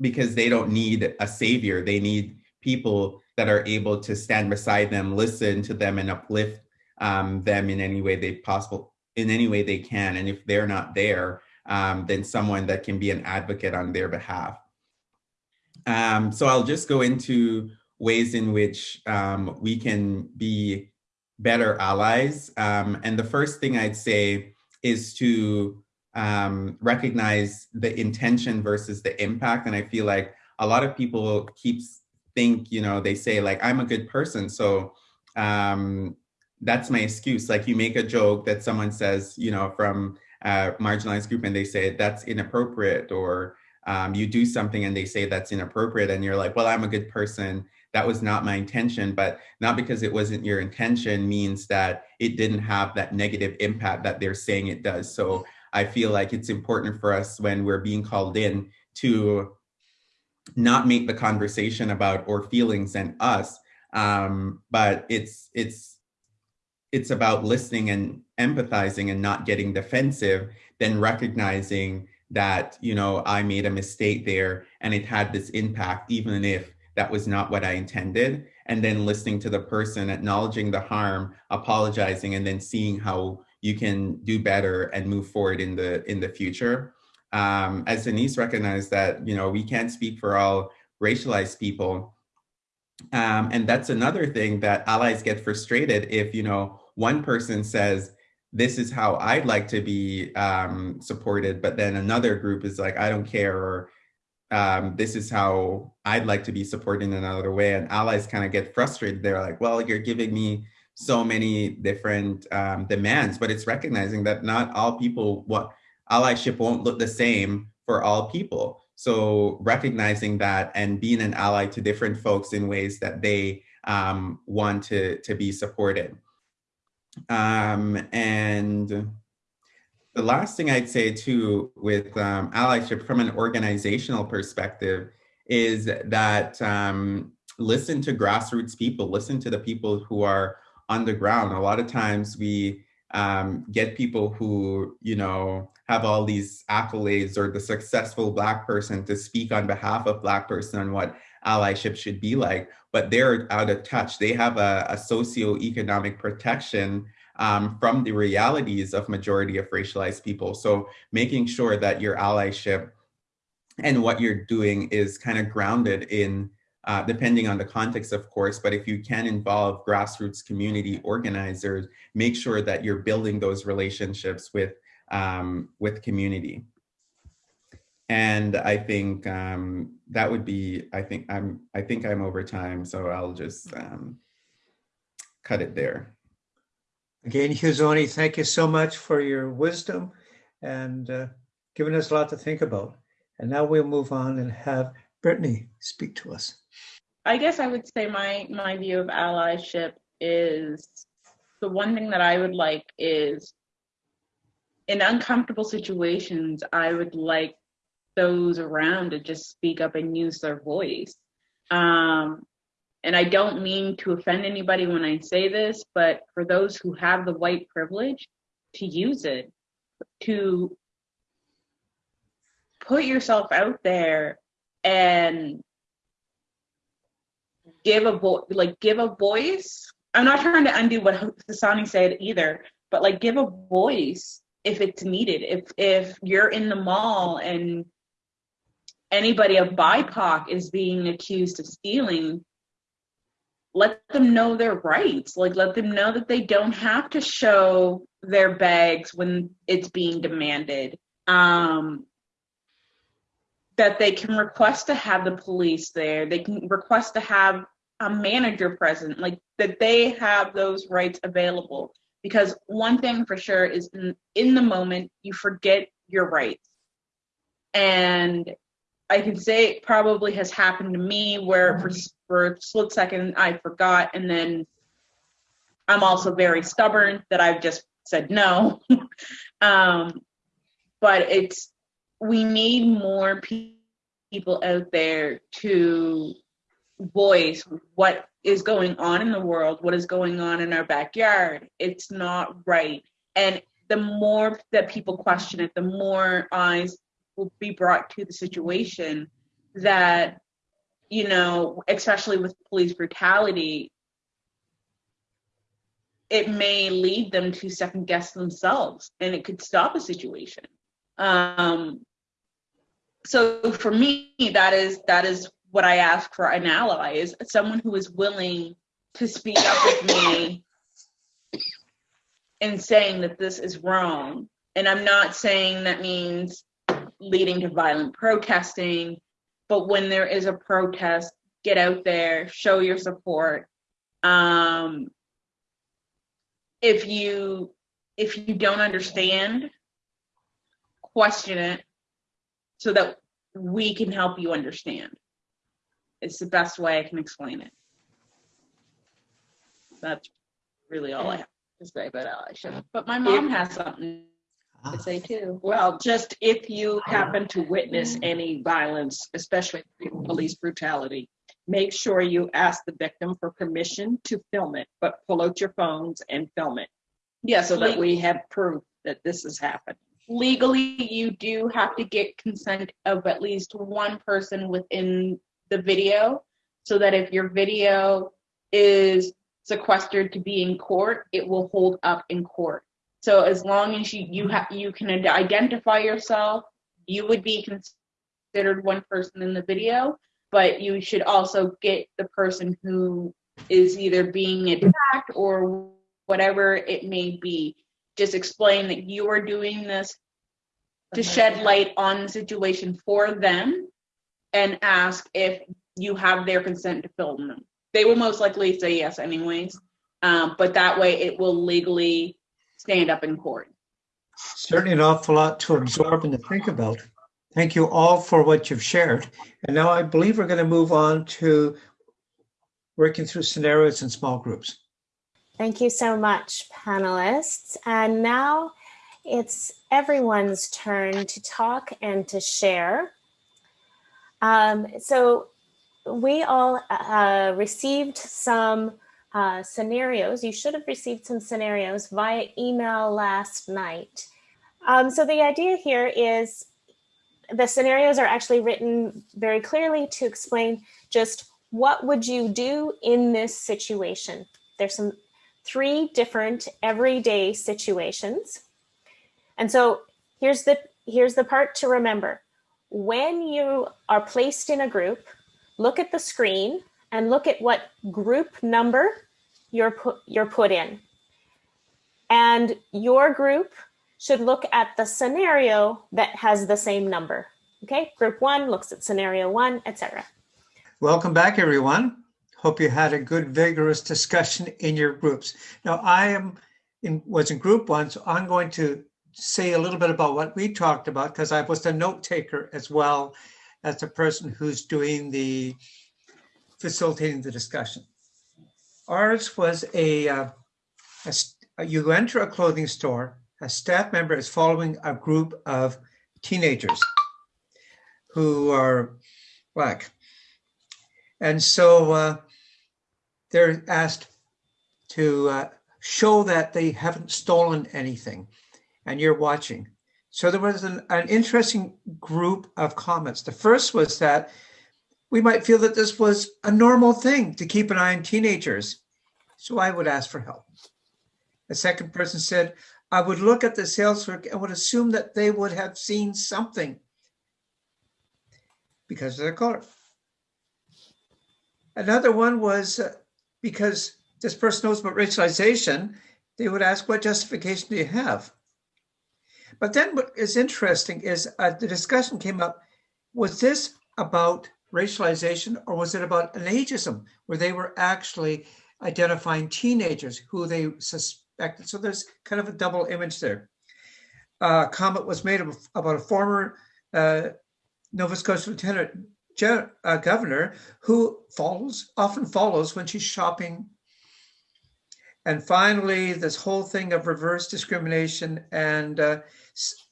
because they don't need a savior. They need people that are able to stand beside them, listen to them and uplift um, them in any way they possible, in any way they can. And if they're not there, um, then someone that can be an advocate on their behalf. Um, so I'll just go into ways in which um, we can be better allies. Um, and the first thing I'd say is to um, recognize the intention versus the impact. And I feel like a lot of people keep think, you know, they say like, I'm a good person. So um, that's my excuse. Like you make a joke that someone says, you know, from a marginalized group and they say that's inappropriate or um, you do something and they say that's inappropriate and you're like, well, I'm a good person. That was not my intention, but not because it wasn't your intention means that it didn't have that negative impact that they're saying it does. So I feel like it's important for us when we're being called in to not make the conversation about or feelings and us, um, but it's it's it's about listening and empathizing and not getting defensive, then recognizing that you know I made a mistake there and it had this impact, even if that was not what I intended, and then listening to the person, acknowledging the harm, apologizing, and then seeing how you can do better and move forward in the in the future. Um, as Denise recognized that, you know, we can't speak for all racialized people. Um, and that's another thing that allies get frustrated if, you know, one person says, this is how I'd like to be um, supported, but then another group is like, I don't care, or um, this is how I'd like to be supported in another way. And allies kind of get frustrated. They're like, well, you're giving me so many different um, demands, but it's recognizing that not all people what allyship won't look the same for all people. So recognizing that and being an ally to different folks in ways that they um, want to, to be supported. Um, and the last thing I'd say too with um, allyship from an organizational perspective is that um, listen to grassroots people, listen to the people who are on the ground. A lot of times we um, get people who, you know, have all these accolades or the successful Black person to speak on behalf of Black person on what allyship should be like, but they're out of touch. They have a, a socioeconomic protection um, from the realities of majority of racialized people. So making sure that your allyship and what you're doing is kind of grounded in, uh, depending on the context, of course, but if you can involve grassroots community organizers, make sure that you're building those relationships with, um, with community. And I think um, that would be, I think I'm, I think I'm over time, so I'll just um, cut it there. Again, Husoni, thank you so much for your wisdom and uh, giving us a lot to think about. And now we'll move on and have Brittany speak to us. I guess I would say my my view of allyship is the one thing that I would like is in uncomfortable situations, I would like those around to just speak up and use their voice. Um, and I don't mean to offend anybody when I say this, but for those who have the white privilege, to use it, to put yourself out there and give a voice, like give a voice. I'm not trying to undo what Hassani said either, but like give a voice if it's needed. If if you're in the mall and anybody of BIPOC is being accused of stealing, let them know their rights. Like, let them know that they don't have to show their bags when it's being demanded. Um, that they can request to have the police there. They can request to have a manager present, like that they have those rights available. Because one thing for sure is in, in the moment, you forget your rights. And I can say it probably has happened to me where for, for a split second I forgot, and then I'm also very stubborn that I've just said no. um, but it's we need more pe- people out there to voice what is going on in the world, what is going on in our backyard. It's not right. And the more that people question it, the more eyes will be brought to the situation that you know especially with police brutality it may lead them to second guess themselves and it could stop a situation. Um so for me that is that is what i ask for an ally is someone who is willing to speak up with me in saying that this is wrong. And i'm not saying that means leading to violent protesting. But when there is a protest, get out there, show your support. Um, if you if you don't understand, question it so that we can help you understand. It's the best way I can explain it. That's really all I have to say about allyship. But my mom has something to say too. Well, just if you happen to witness any violence, especially police brutality, make sure you ask the victim for permission to film it, but pull out your phones and film it Yes, so that we have proof that this has happened. legally you do have to get consent of at least one person within the video so that if your video is sequestered to be in court, it will hold up in court. So as long as you you have you can identify yourself, you would be considered one person in the video, but you should also get the person who is either being attacked or whatever it may be. Just explain that you are doing this to shed light on the situation for them and ask if you have their consent to film them. They will most likely say yes, anyways. Um, but that way it will legally stand up in court. Certainly an awful lot to absorb and to think about. Thank you all for what you've shared. And now I believe we're going to move on to working through scenarios in small groups. Thank you so much, panelists. And now it's everyone's turn to talk and to share. Um, so we all uh, received some uh, scenarios. You should have received some scenarios via email last night. Um, so the idea here is the scenarios are actually written very clearly to explain just what would you do in this situation. There's some three different everyday situations. And so here's the here's the part to remember. When you are placed in a group, look at the screen and look at what group number you're put you're put in. And your group should look at the scenario that has the same number. Okay, group one looks at scenario one, etc. Welcome back, everyone. Hope you had a good, vigorous discussion in your groups. Now, I am in was in group one, so I'm going to say a little bit about what we talked about because I was the note taker as well as the person who's doing the facilitating the discussion. Ours was a, uh, a st- you enter a clothing store, a staff member is following a group of teenagers who are black. And so uh, they're asked to uh, show that they haven't stolen anything and you're watching. So there was an, an interesting group of comments. The first was that we might feel that this was a normal thing to keep an eye on teenagers. So I would ask for help. The second person said, I would look at the sales clerk and would assume that they would have seen something because of their color. Another one was uh, because this person knows about racialization, they would ask, What justification do you have? But then what is interesting is uh, the discussion came up was this about racialization or was it about an ageism where they were actually identifying teenagers who they suspected? So there's kind of a double image there. Uh, comment was made about a former uh, Nova Scotia Lieutenant uh, Governor who follows, often follows when she's shopping. And finally, this whole thing of reverse discrimination and uh,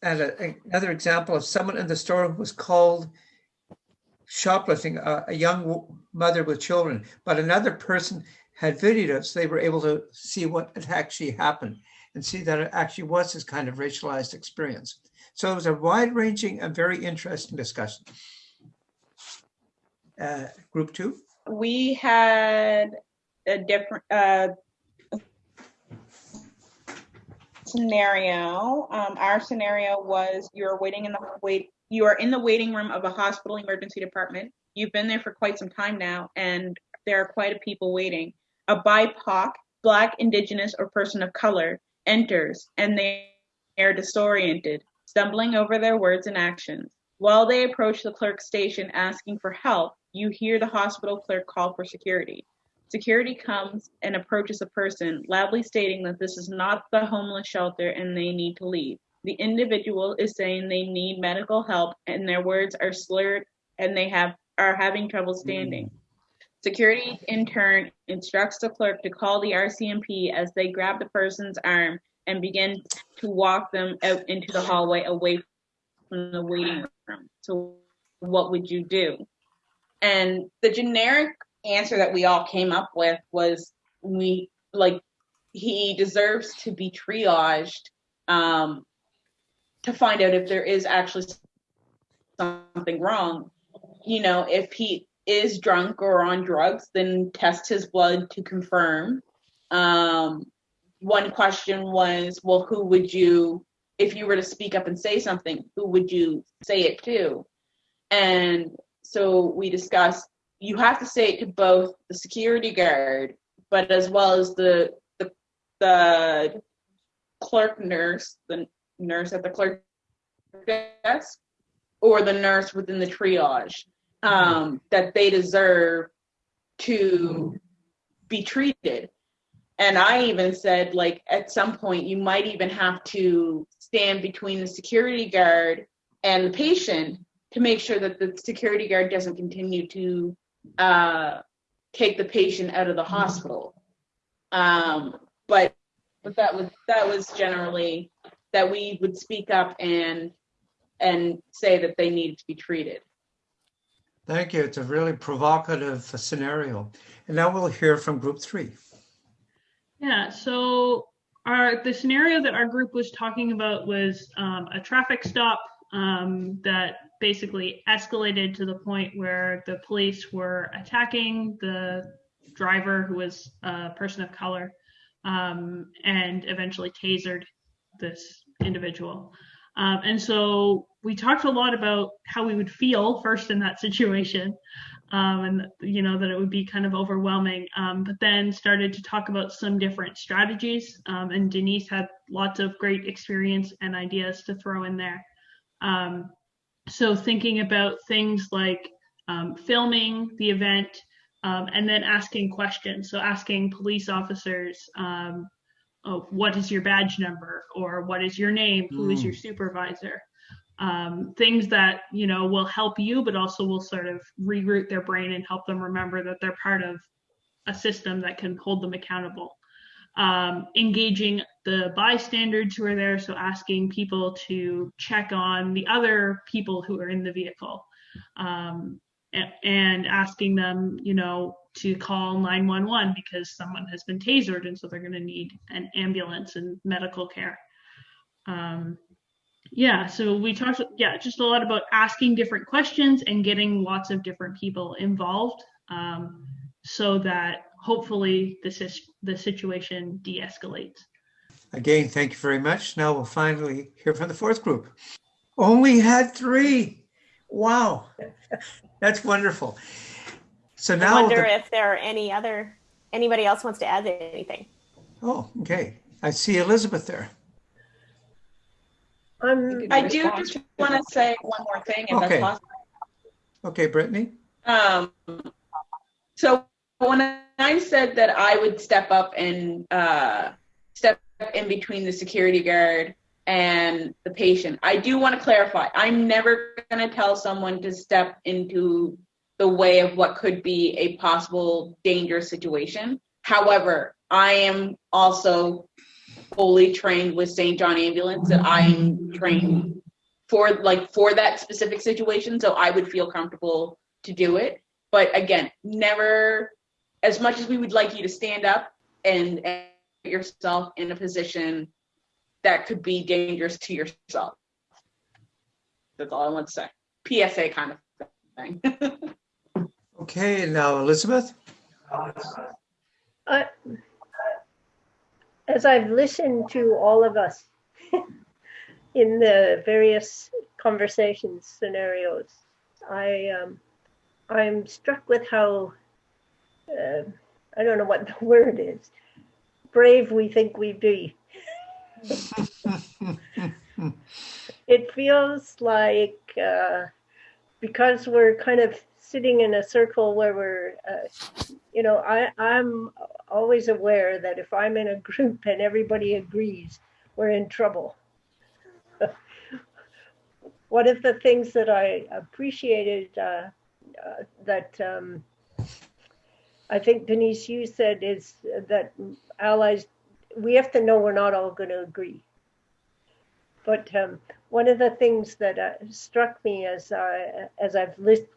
and a, another example of someone in the store was called shoplifting, a, a young mother with children, but another person had so they were able to see what had actually happened and see that it actually was this kind of racialized experience. So it was a wide-ranging and very interesting discussion. Uh, group two? We had a different uh, scenario. Um, our scenario was you're waiting in the wait. You are in the waiting room of a hospital emergency department. You've been there for quite some time now, and there are quite a people waiting. A BIPOC, Black, Indigenous, or person of color enters, and they are disoriented, stumbling over their words and actions. While they approach the clerk station asking for help, you hear the hospital clerk call for security. Security comes and approaches a person, loudly stating that this is not the homeless shelter and they need to leave. The individual is saying they need medical help and their words are slurred and they have are having trouble standing. Security in turn instructs the clerk to call the RCMP as they grab the person's arm and begin to walk them out into the hallway away from the waiting room. So what would you do? And the generic answer that we all came up with was we like he deserves to be triaged um, to find out if there is actually something wrong. You know, if he is drunk or on drugs, then test his blood to confirm. Um, one question was, well, who would you, if you were to speak up and say something, who would you say it to? And so we discussed you have to say it to both the security guard, but as well as the the, the clerk nurse, the nurse at the clerk desk, or the nurse within the triage, um, that they deserve to be treated. And I even said, like, at some point, you might even have to stand between the security guard and the patient to make sure that the security guard doesn't continue to uh, take the patient out of the hospital. Um, but but that was that was generally that we would speak up and and say that they needed to be treated. Thank you. It's a really provocative scenario. And now we'll hear from group three. Yeah, so our the scenario that our group was talking about was um, a traffic stop um, that basically escalated to the point where the police were attacking the driver, who was a person of color, um, and eventually tasered this individual. Um, and so we talked a lot about how we would feel first in that situation, um, and you know that it would be kind of overwhelming. Um, but then started to talk about some different strategies, um, and Denise had lots of great experience and ideas to throw in there. Um, so thinking about things like um, filming the event and then asking questions. So asking police officers, oh, what is your badge number or what is your name? Who is your supervisor? Um, things that you know will help you, but also will sort of reroute their brain and help them remember that they're part of a system that can hold them accountable. Um, engaging the bystanders who are there, so asking people to check on the other people who are in the vehicle, um, a- and asking them, you know, to call 911 because someone has been tasered and so they're going to need an ambulance and medical care. Um, yeah, so we talked, yeah, just a lot about asking different questions and getting lots of different people involved um, so that hopefully the, sis- the situation de escalates. Again, thank you very much. Now we'll finally hear from the fourth group. Only had three. Wow. That's wonderful. So now I wonder the- if there are any other, anybody else wants to add anything. oh, okay. I see Elizabeth there. I'm, I do just want to say one more thing, if Okay. that's possible. Okay, Brittany? Um, so when I said that I would step up and uh, step in between the security guard and the patient, I do want to clarify. I'm never going to tell someone to step into the way of what could be a possible dangerous situation. However, I am also fully trained with St. John Ambulance that I am trained for like for that specific situation so I would feel comfortable to do it. But again, never as much as we would like you to stand up and, and put yourself in a position that could be dangerous to yourself. That's all I want to say. PSA kind of thing. Okay, now Elizabeth? I, as I've listened to all of us in the various conversations, scenarios, I um, I'm struck with how uh, I don't know what the word is. Brave we think we be. It feels like uh, because we're kind of sitting in a circle where we're, uh, you know, I, I'm always aware that if I'm in a group and everybody agrees, we're in trouble. One of the things that I appreciated uh, uh, that um, I think Denise, you said is that allies, we have to know we're not all going to agree. But um, one of the things that uh, struck me as I as I've lis-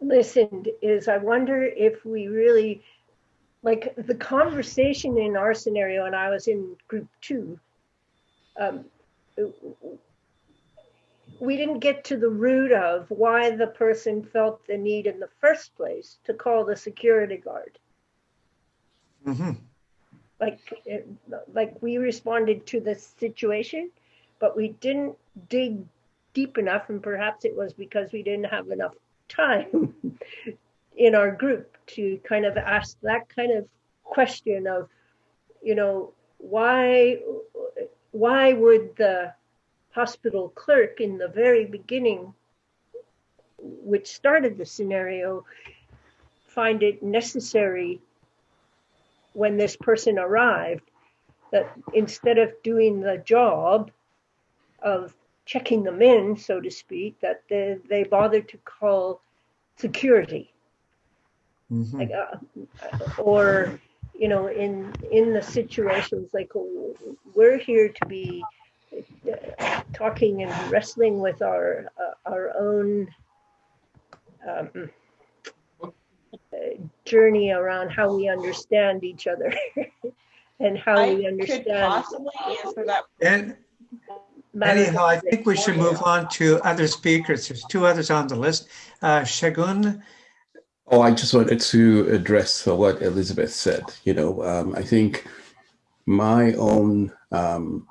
listened is I wonder if we really like the conversation in our scenario, and I was in group two. Um, we didn't get to the root of why the person felt the need in the first place to call the security guard. Mm-hmm. Like, like we responded to the situation, but we didn't dig deep enough, and perhaps it was because we didn't have enough time in our group to kind of ask that kind of question of, you know, why why would the hospital clerk in the very beginning, which started the scenario, find it necessary when this person arrived that instead of doing the job of checking them in, so to speak, that they, they bothered to call security. hmm Like, uh, or, you know, in in the situations like we're here to be talking and wrestling with our uh, our own um, uh, journey around how we understand each other and how I we could understand. possibly answer that. And matters anyhow, I think we should move on to other speakers. There's two others on the list. Uh, Shagun, Oh, I just wanted to address what Elizabeth said. You know, um, I think my own um,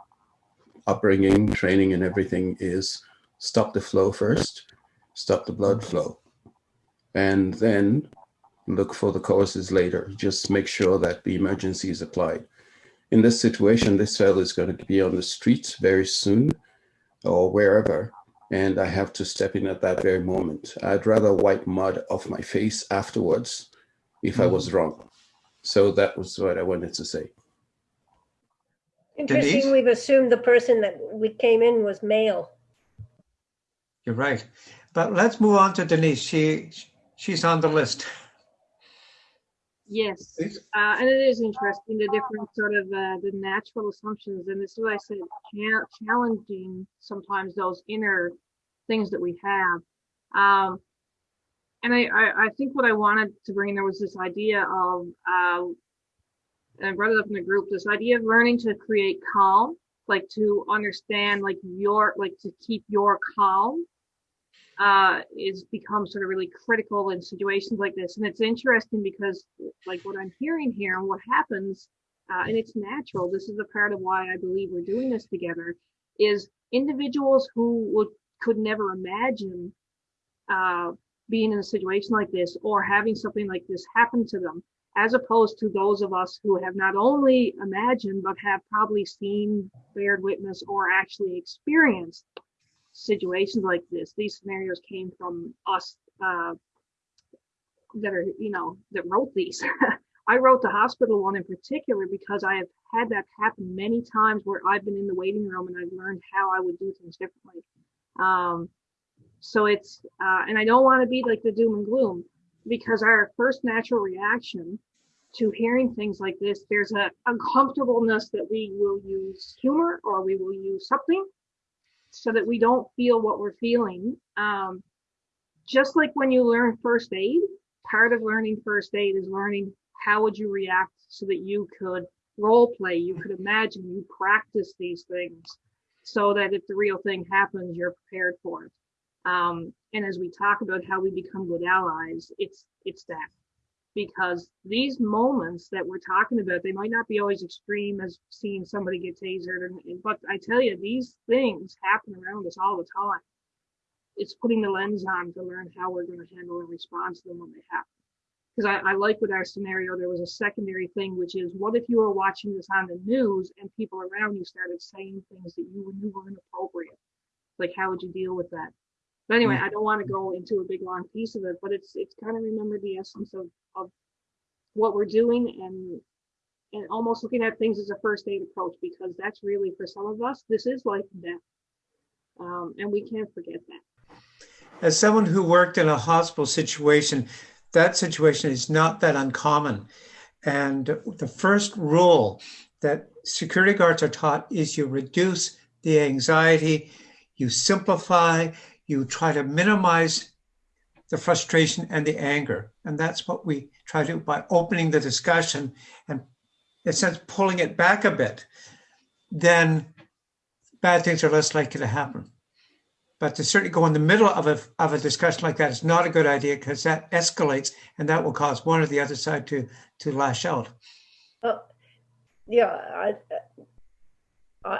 upbringing, training, and everything is stop the flow first, stop the blood flow, and then look for the causes later. Just make sure that the emergency is applied. In this situation, this fellow is going to be on the streets very soon or wherever, and I have to step in at that very moment. I'd rather wipe mud off my face afterwards if I was mm-hmm. wrong. So that was what I wanted to say. Denise? Interesting, we've assumed the person that we came in was male. you're right. But let's move on to Denise. She she's on the list. Yes, uh, and it is interesting the different sort of uh, the natural assumptions, and this is what I said, cha- challenging sometimes those inner things that we have. Um, and I, I, I think what I wanted to bring there was this idea of, uh, and I brought it up in the group, this idea of learning to create calm, like to understand, like your, like to keep your calm uh, is become sort of really critical in situations like this. And it's interesting because like what I'm hearing here and what happens, uh, and it's natural. This is a part of why I believe we're doing this together is individuals who would, could never imagine, uh, being in a situation like this or having something like this happen to them, as opposed to those of us who have not only imagined, but have probably seen, bared witness, or actually experienced situations like this. These scenarios came from us uh, that are, you know, that wrote these. I wrote the hospital one in particular because I have had that happen many times where I've been in the waiting room and I've learned how I would do things differently. Um, so it's, uh, and I don't want to be like the doom and gloom because our first natural reaction to hearing things like this, there's a uncomfortableness that we will use humor or we will use something so that we don't feel what we're feeling. Um, just like when you learn first aid, part of learning first aid is learning how would you react so that you could role play, you could imagine, you practice these things so that if the real thing happens, you're prepared for it. Um, and as we talk about how we become good allies, it's it's that because these moments that we're talking about, they might not be always extreme as seeing somebody get tasered, and, but I tell you, these things happen around us all the time. It's putting the lens on to learn how we're going to handle and respond to them when they happen. Because I, I like with our scenario, there was a secondary thing, which is what if you were watching this on the news and people around you started saying things that you knew were inappropriate? Like, how would you deal with that? But anyway, I don't want to go into a big long piece of it, but it's it's kind of remember the essence of of what we're doing and and almost looking at things as a first aid approach because that's really for some of us this is life and death, um, and we can't forget that. As someone who worked in a hospital situation, that situation is not that uncommon. And the first rule that security guards are taught is you reduce the anxiety, you simplify, you try to minimize the frustration and the anger. And that's what we try to by opening the discussion and, in a sense, pulling it back a bit. Then bad things are less likely to happen. But to certainly go in the middle of a, of a discussion like that is not a good idea because that escalates and that will cause one or the other side to, to lash out. Uh, yeah, I, I,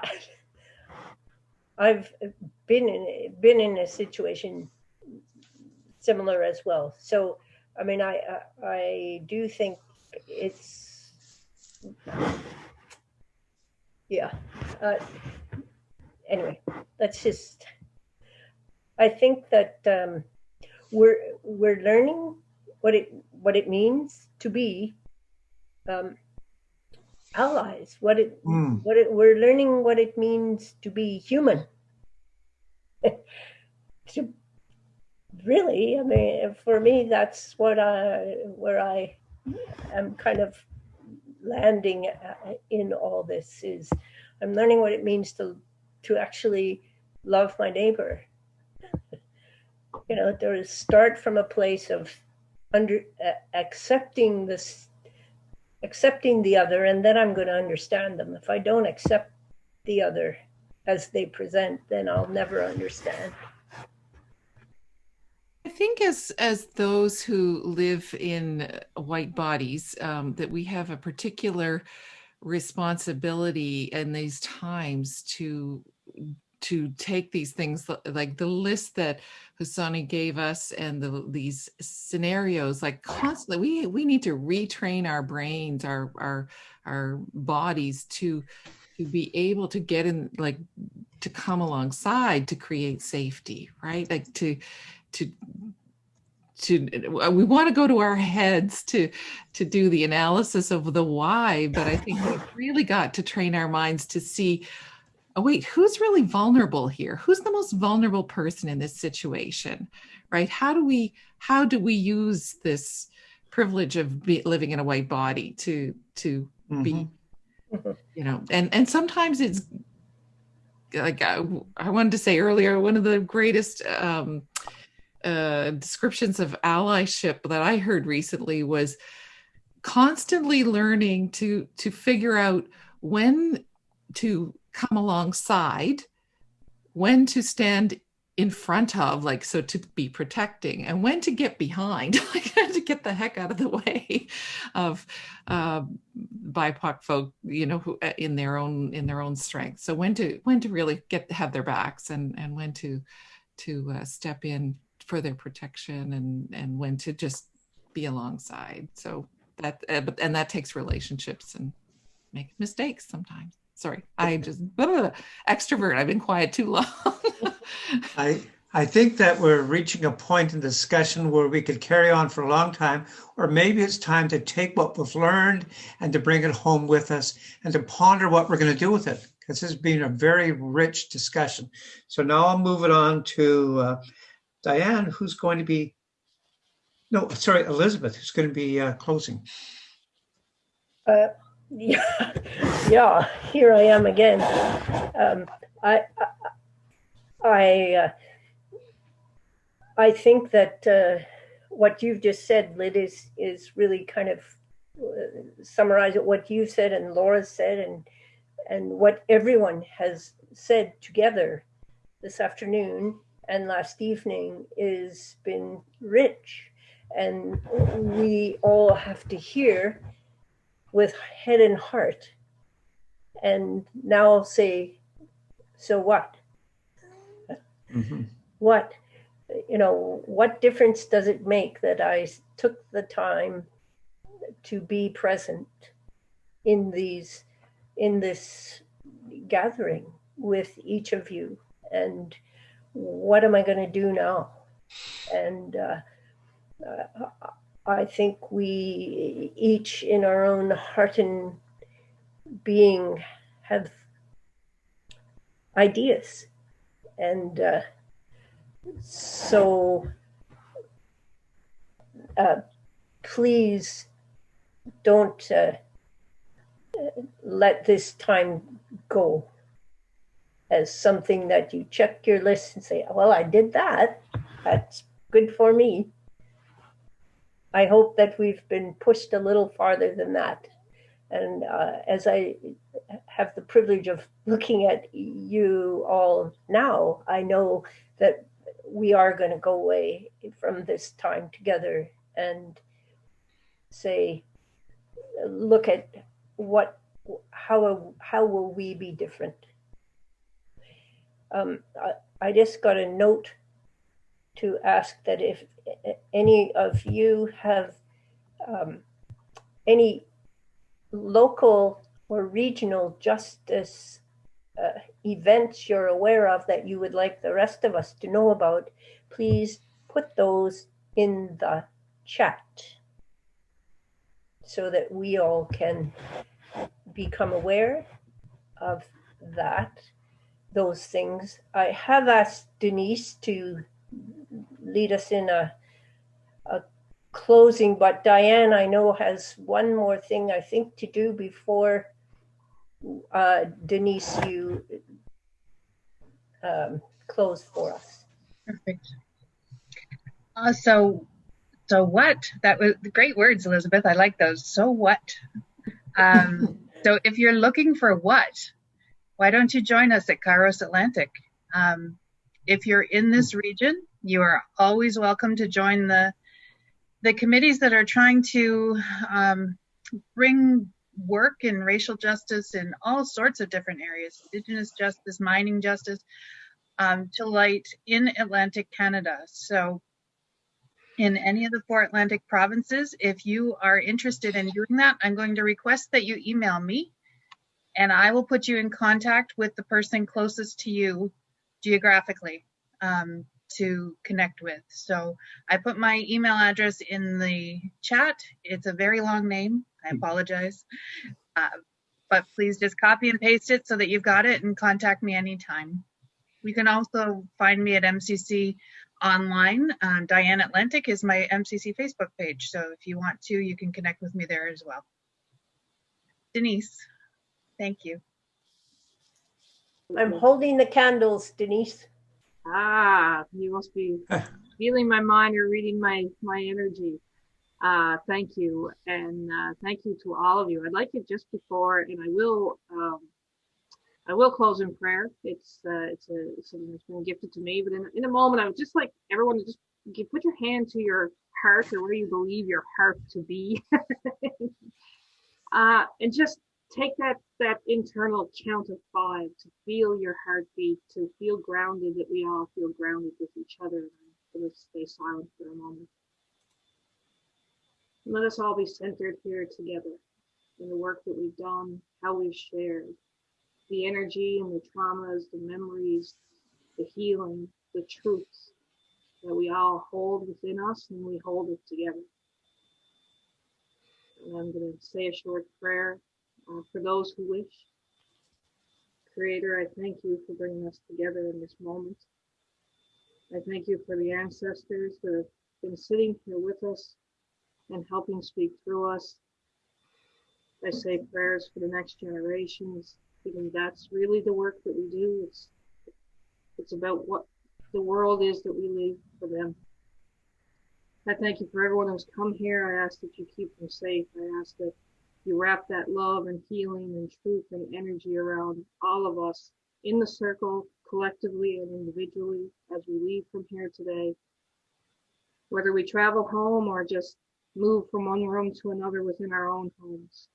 I've been in been in a situation similar as well. So, I mean, I I, I do think it's yeah. Uh, anyway, that's just. I think that um, we're we're learning what it what it means to be um, allies. What it Mm. what it, we're learning what it means to be human. to really, I mean, for me, that's what I where I am kind of landing uh, in all this is I'm learning what it means to to actually love my neighbor. You know, to start from a place of under uh, accepting this, accepting the other, and then I'm going to understand them. If I don't accept the other as they present, then I'll never understand. Think as as those who live in white bodies, um, that we have a particular responsibility in these times to to take these things like the list that Husoni gave us and the, these scenarios like constantly we we need to retrain our brains our our our bodies to to be able to get in like to come alongside to create safety right? Like to to to we want to go to our heads to to do the analysis of the why but i think we've really got to train our minds to see oh wait who's really vulnerable here who's the most vulnerable person in this situation right how do we how do we use this privilege of be, living in a white body to to mm-hmm. be you know and and sometimes it's like I, I wanted to say earlier one of the greatest um uh, descriptions of allyship that I heard recently was constantly learning to to figure out when to come alongside, when to stand in front of, like so to be protecting, and when to get behind, like to get the heck out of the way of uh, BIPOC folk, you know, who uh, in their own in their own strength. So when to when to really get have their backs, and and when to to uh, step in for their protection and and when to just be alongside. So that uh, and that takes relationships and make mistakes sometimes. Sorry i just blah, blah, blah, extrovert i've been quiet too long. I i think that we're reaching a point in discussion where we could carry on for a long time or maybe it's time to take what we've learned and to bring it home with us and to ponder what we're going to do with it because this has been a very rich discussion. So now i'll move it on to uh, Diane, who's going to be, no, sorry, Elizabeth, who's going to be uh, closing. Uh, yeah, yeah, here I am again. Um, I, I, I, uh, I think that uh, what you've just said, Lyd, is is really kind of uh, summarize what you said and Laura said, and and what everyone has said together this afternoon and last evening is been rich. And we all have to hear with head and heart. And now I'll say so what? Mm-hmm. what you know what difference does it make that i took the time to be present in these in this gathering with each of you? And what am I going to do now? And uh, uh, I think we each, in our own heart and being, have ideas. And uh, so uh, please don't uh, let this time go as something that you check your list and say, well, I did that. That's good for me. I hope that we've been pushed a little farther than that. And uh, as I have the privilege of looking at you all now, I know that we are going to go away from this time together and say, look at what, how, how will we be different? Um, I, I just got a note to ask that if any of you have um, any local or regional justice uh, events you're aware of that you would like the rest of us to know about, please put those in the chat so that we all can become aware of that those things. I have asked Denise to lead us in a, a closing, but Diane, I know, has one more thing I think to do before uh, Denise, you um, close for us. Perfect. Uh, so, so what? That was great words, Elizabeth. I like those. So what? Um, so if you're looking for what, why don't you join us at Kairos Atlantic? Um, if you're in this region, you are always welcome to join the the committees that are trying to um, bring work in racial justice in all sorts of different areas, Indigenous justice, mining justice, um, to light in Atlantic Canada. So in any of the four Atlantic provinces, if you are interested in doing that, I'm going to request that you email me and I will put you in contact with the person closest to you geographically. Um, to connect with. So I put my email address in the chat. It's a very long name. I apologize. Uh, but please just copy and paste it so that you've got it and contact me anytime. You can also find me at MCC online. Uh, Diane Atlantic is my MCC Facebook page. So if you want to, you can connect with me there as well. Denise, thank you. I'm holding the candles, Denise. Ah, you must be feeling my mind or reading my my energy. Uh, thank you, and uh, thank you to all of you. I'd like it just before, and I will um, I will close in prayer. It's uh, it's a it's something that's been gifted to me. But in in a moment, I would just like everyone to just give, put your hand to your heart or where you believe your heart to be, uh, and just take that that internal count of five to feel your heartbeat, to feel grounded, that we all feel grounded with each other. Going to stay silent for a moment. Let us all be centered here together in the work that we've done, how we've shared, the energy and the traumas, the memories, the healing, the truths that we all hold within us and we hold it together. And I'm going to say a short prayer uh, for those who wish. Creator, I thank you for bringing us together in this moment. I thank you for the ancestors that have been sitting here with us and helping speak through us. I say prayers for the next generations, because that's really the work that we do. It's it's about what the world is that we leave for them. I thank you for everyone who's come here. I ask that you keep them safe. I ask that you wrap that love and healing and truth and energy around all of us in the circle, collectively and individually, as we leave from here today. Whether we travel home or just move from one room to another within our own homes,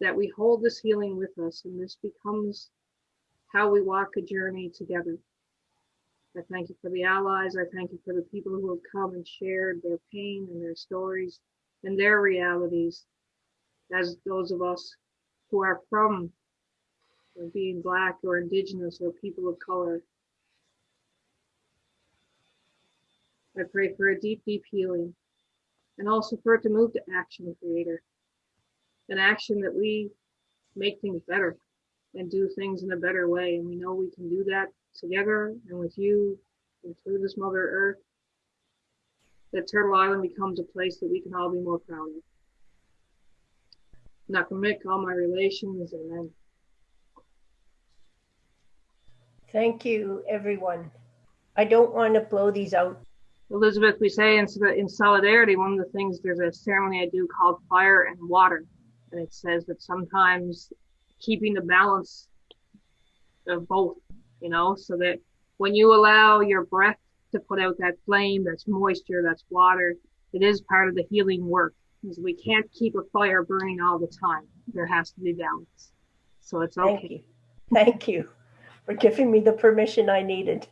that we hold this healing with us and this becomes how we walk a journey together. I thank you for the allies. I thank you for the people who have come and shared their pain and their stories and their realities as those of us who are from being black or indigenous or people of color. I pray for a deep, deep healing and also for it to move to action, Creator. An action that we make things better and do things in a better way. And we know we can do that together and with you and through this Mother Earth. That Turtle Island becomes a place that we can all be more proud of. Nakamik, all my relations, amen. Thank you, everyone. I don't want to blow these out. Elizabeth, we say in, in solidarity, one of the things, there's a ceremony I do called fire and water. And it says that sometimes keeping the balance of both, you know, so that when you allow your breath to put out that flame, that's moisture, that's water, it is part of the healing work because we can't keep a fire burning all the time. There has to be balance. So it's okay. Thank you. Thank you for giving me the permission I needed.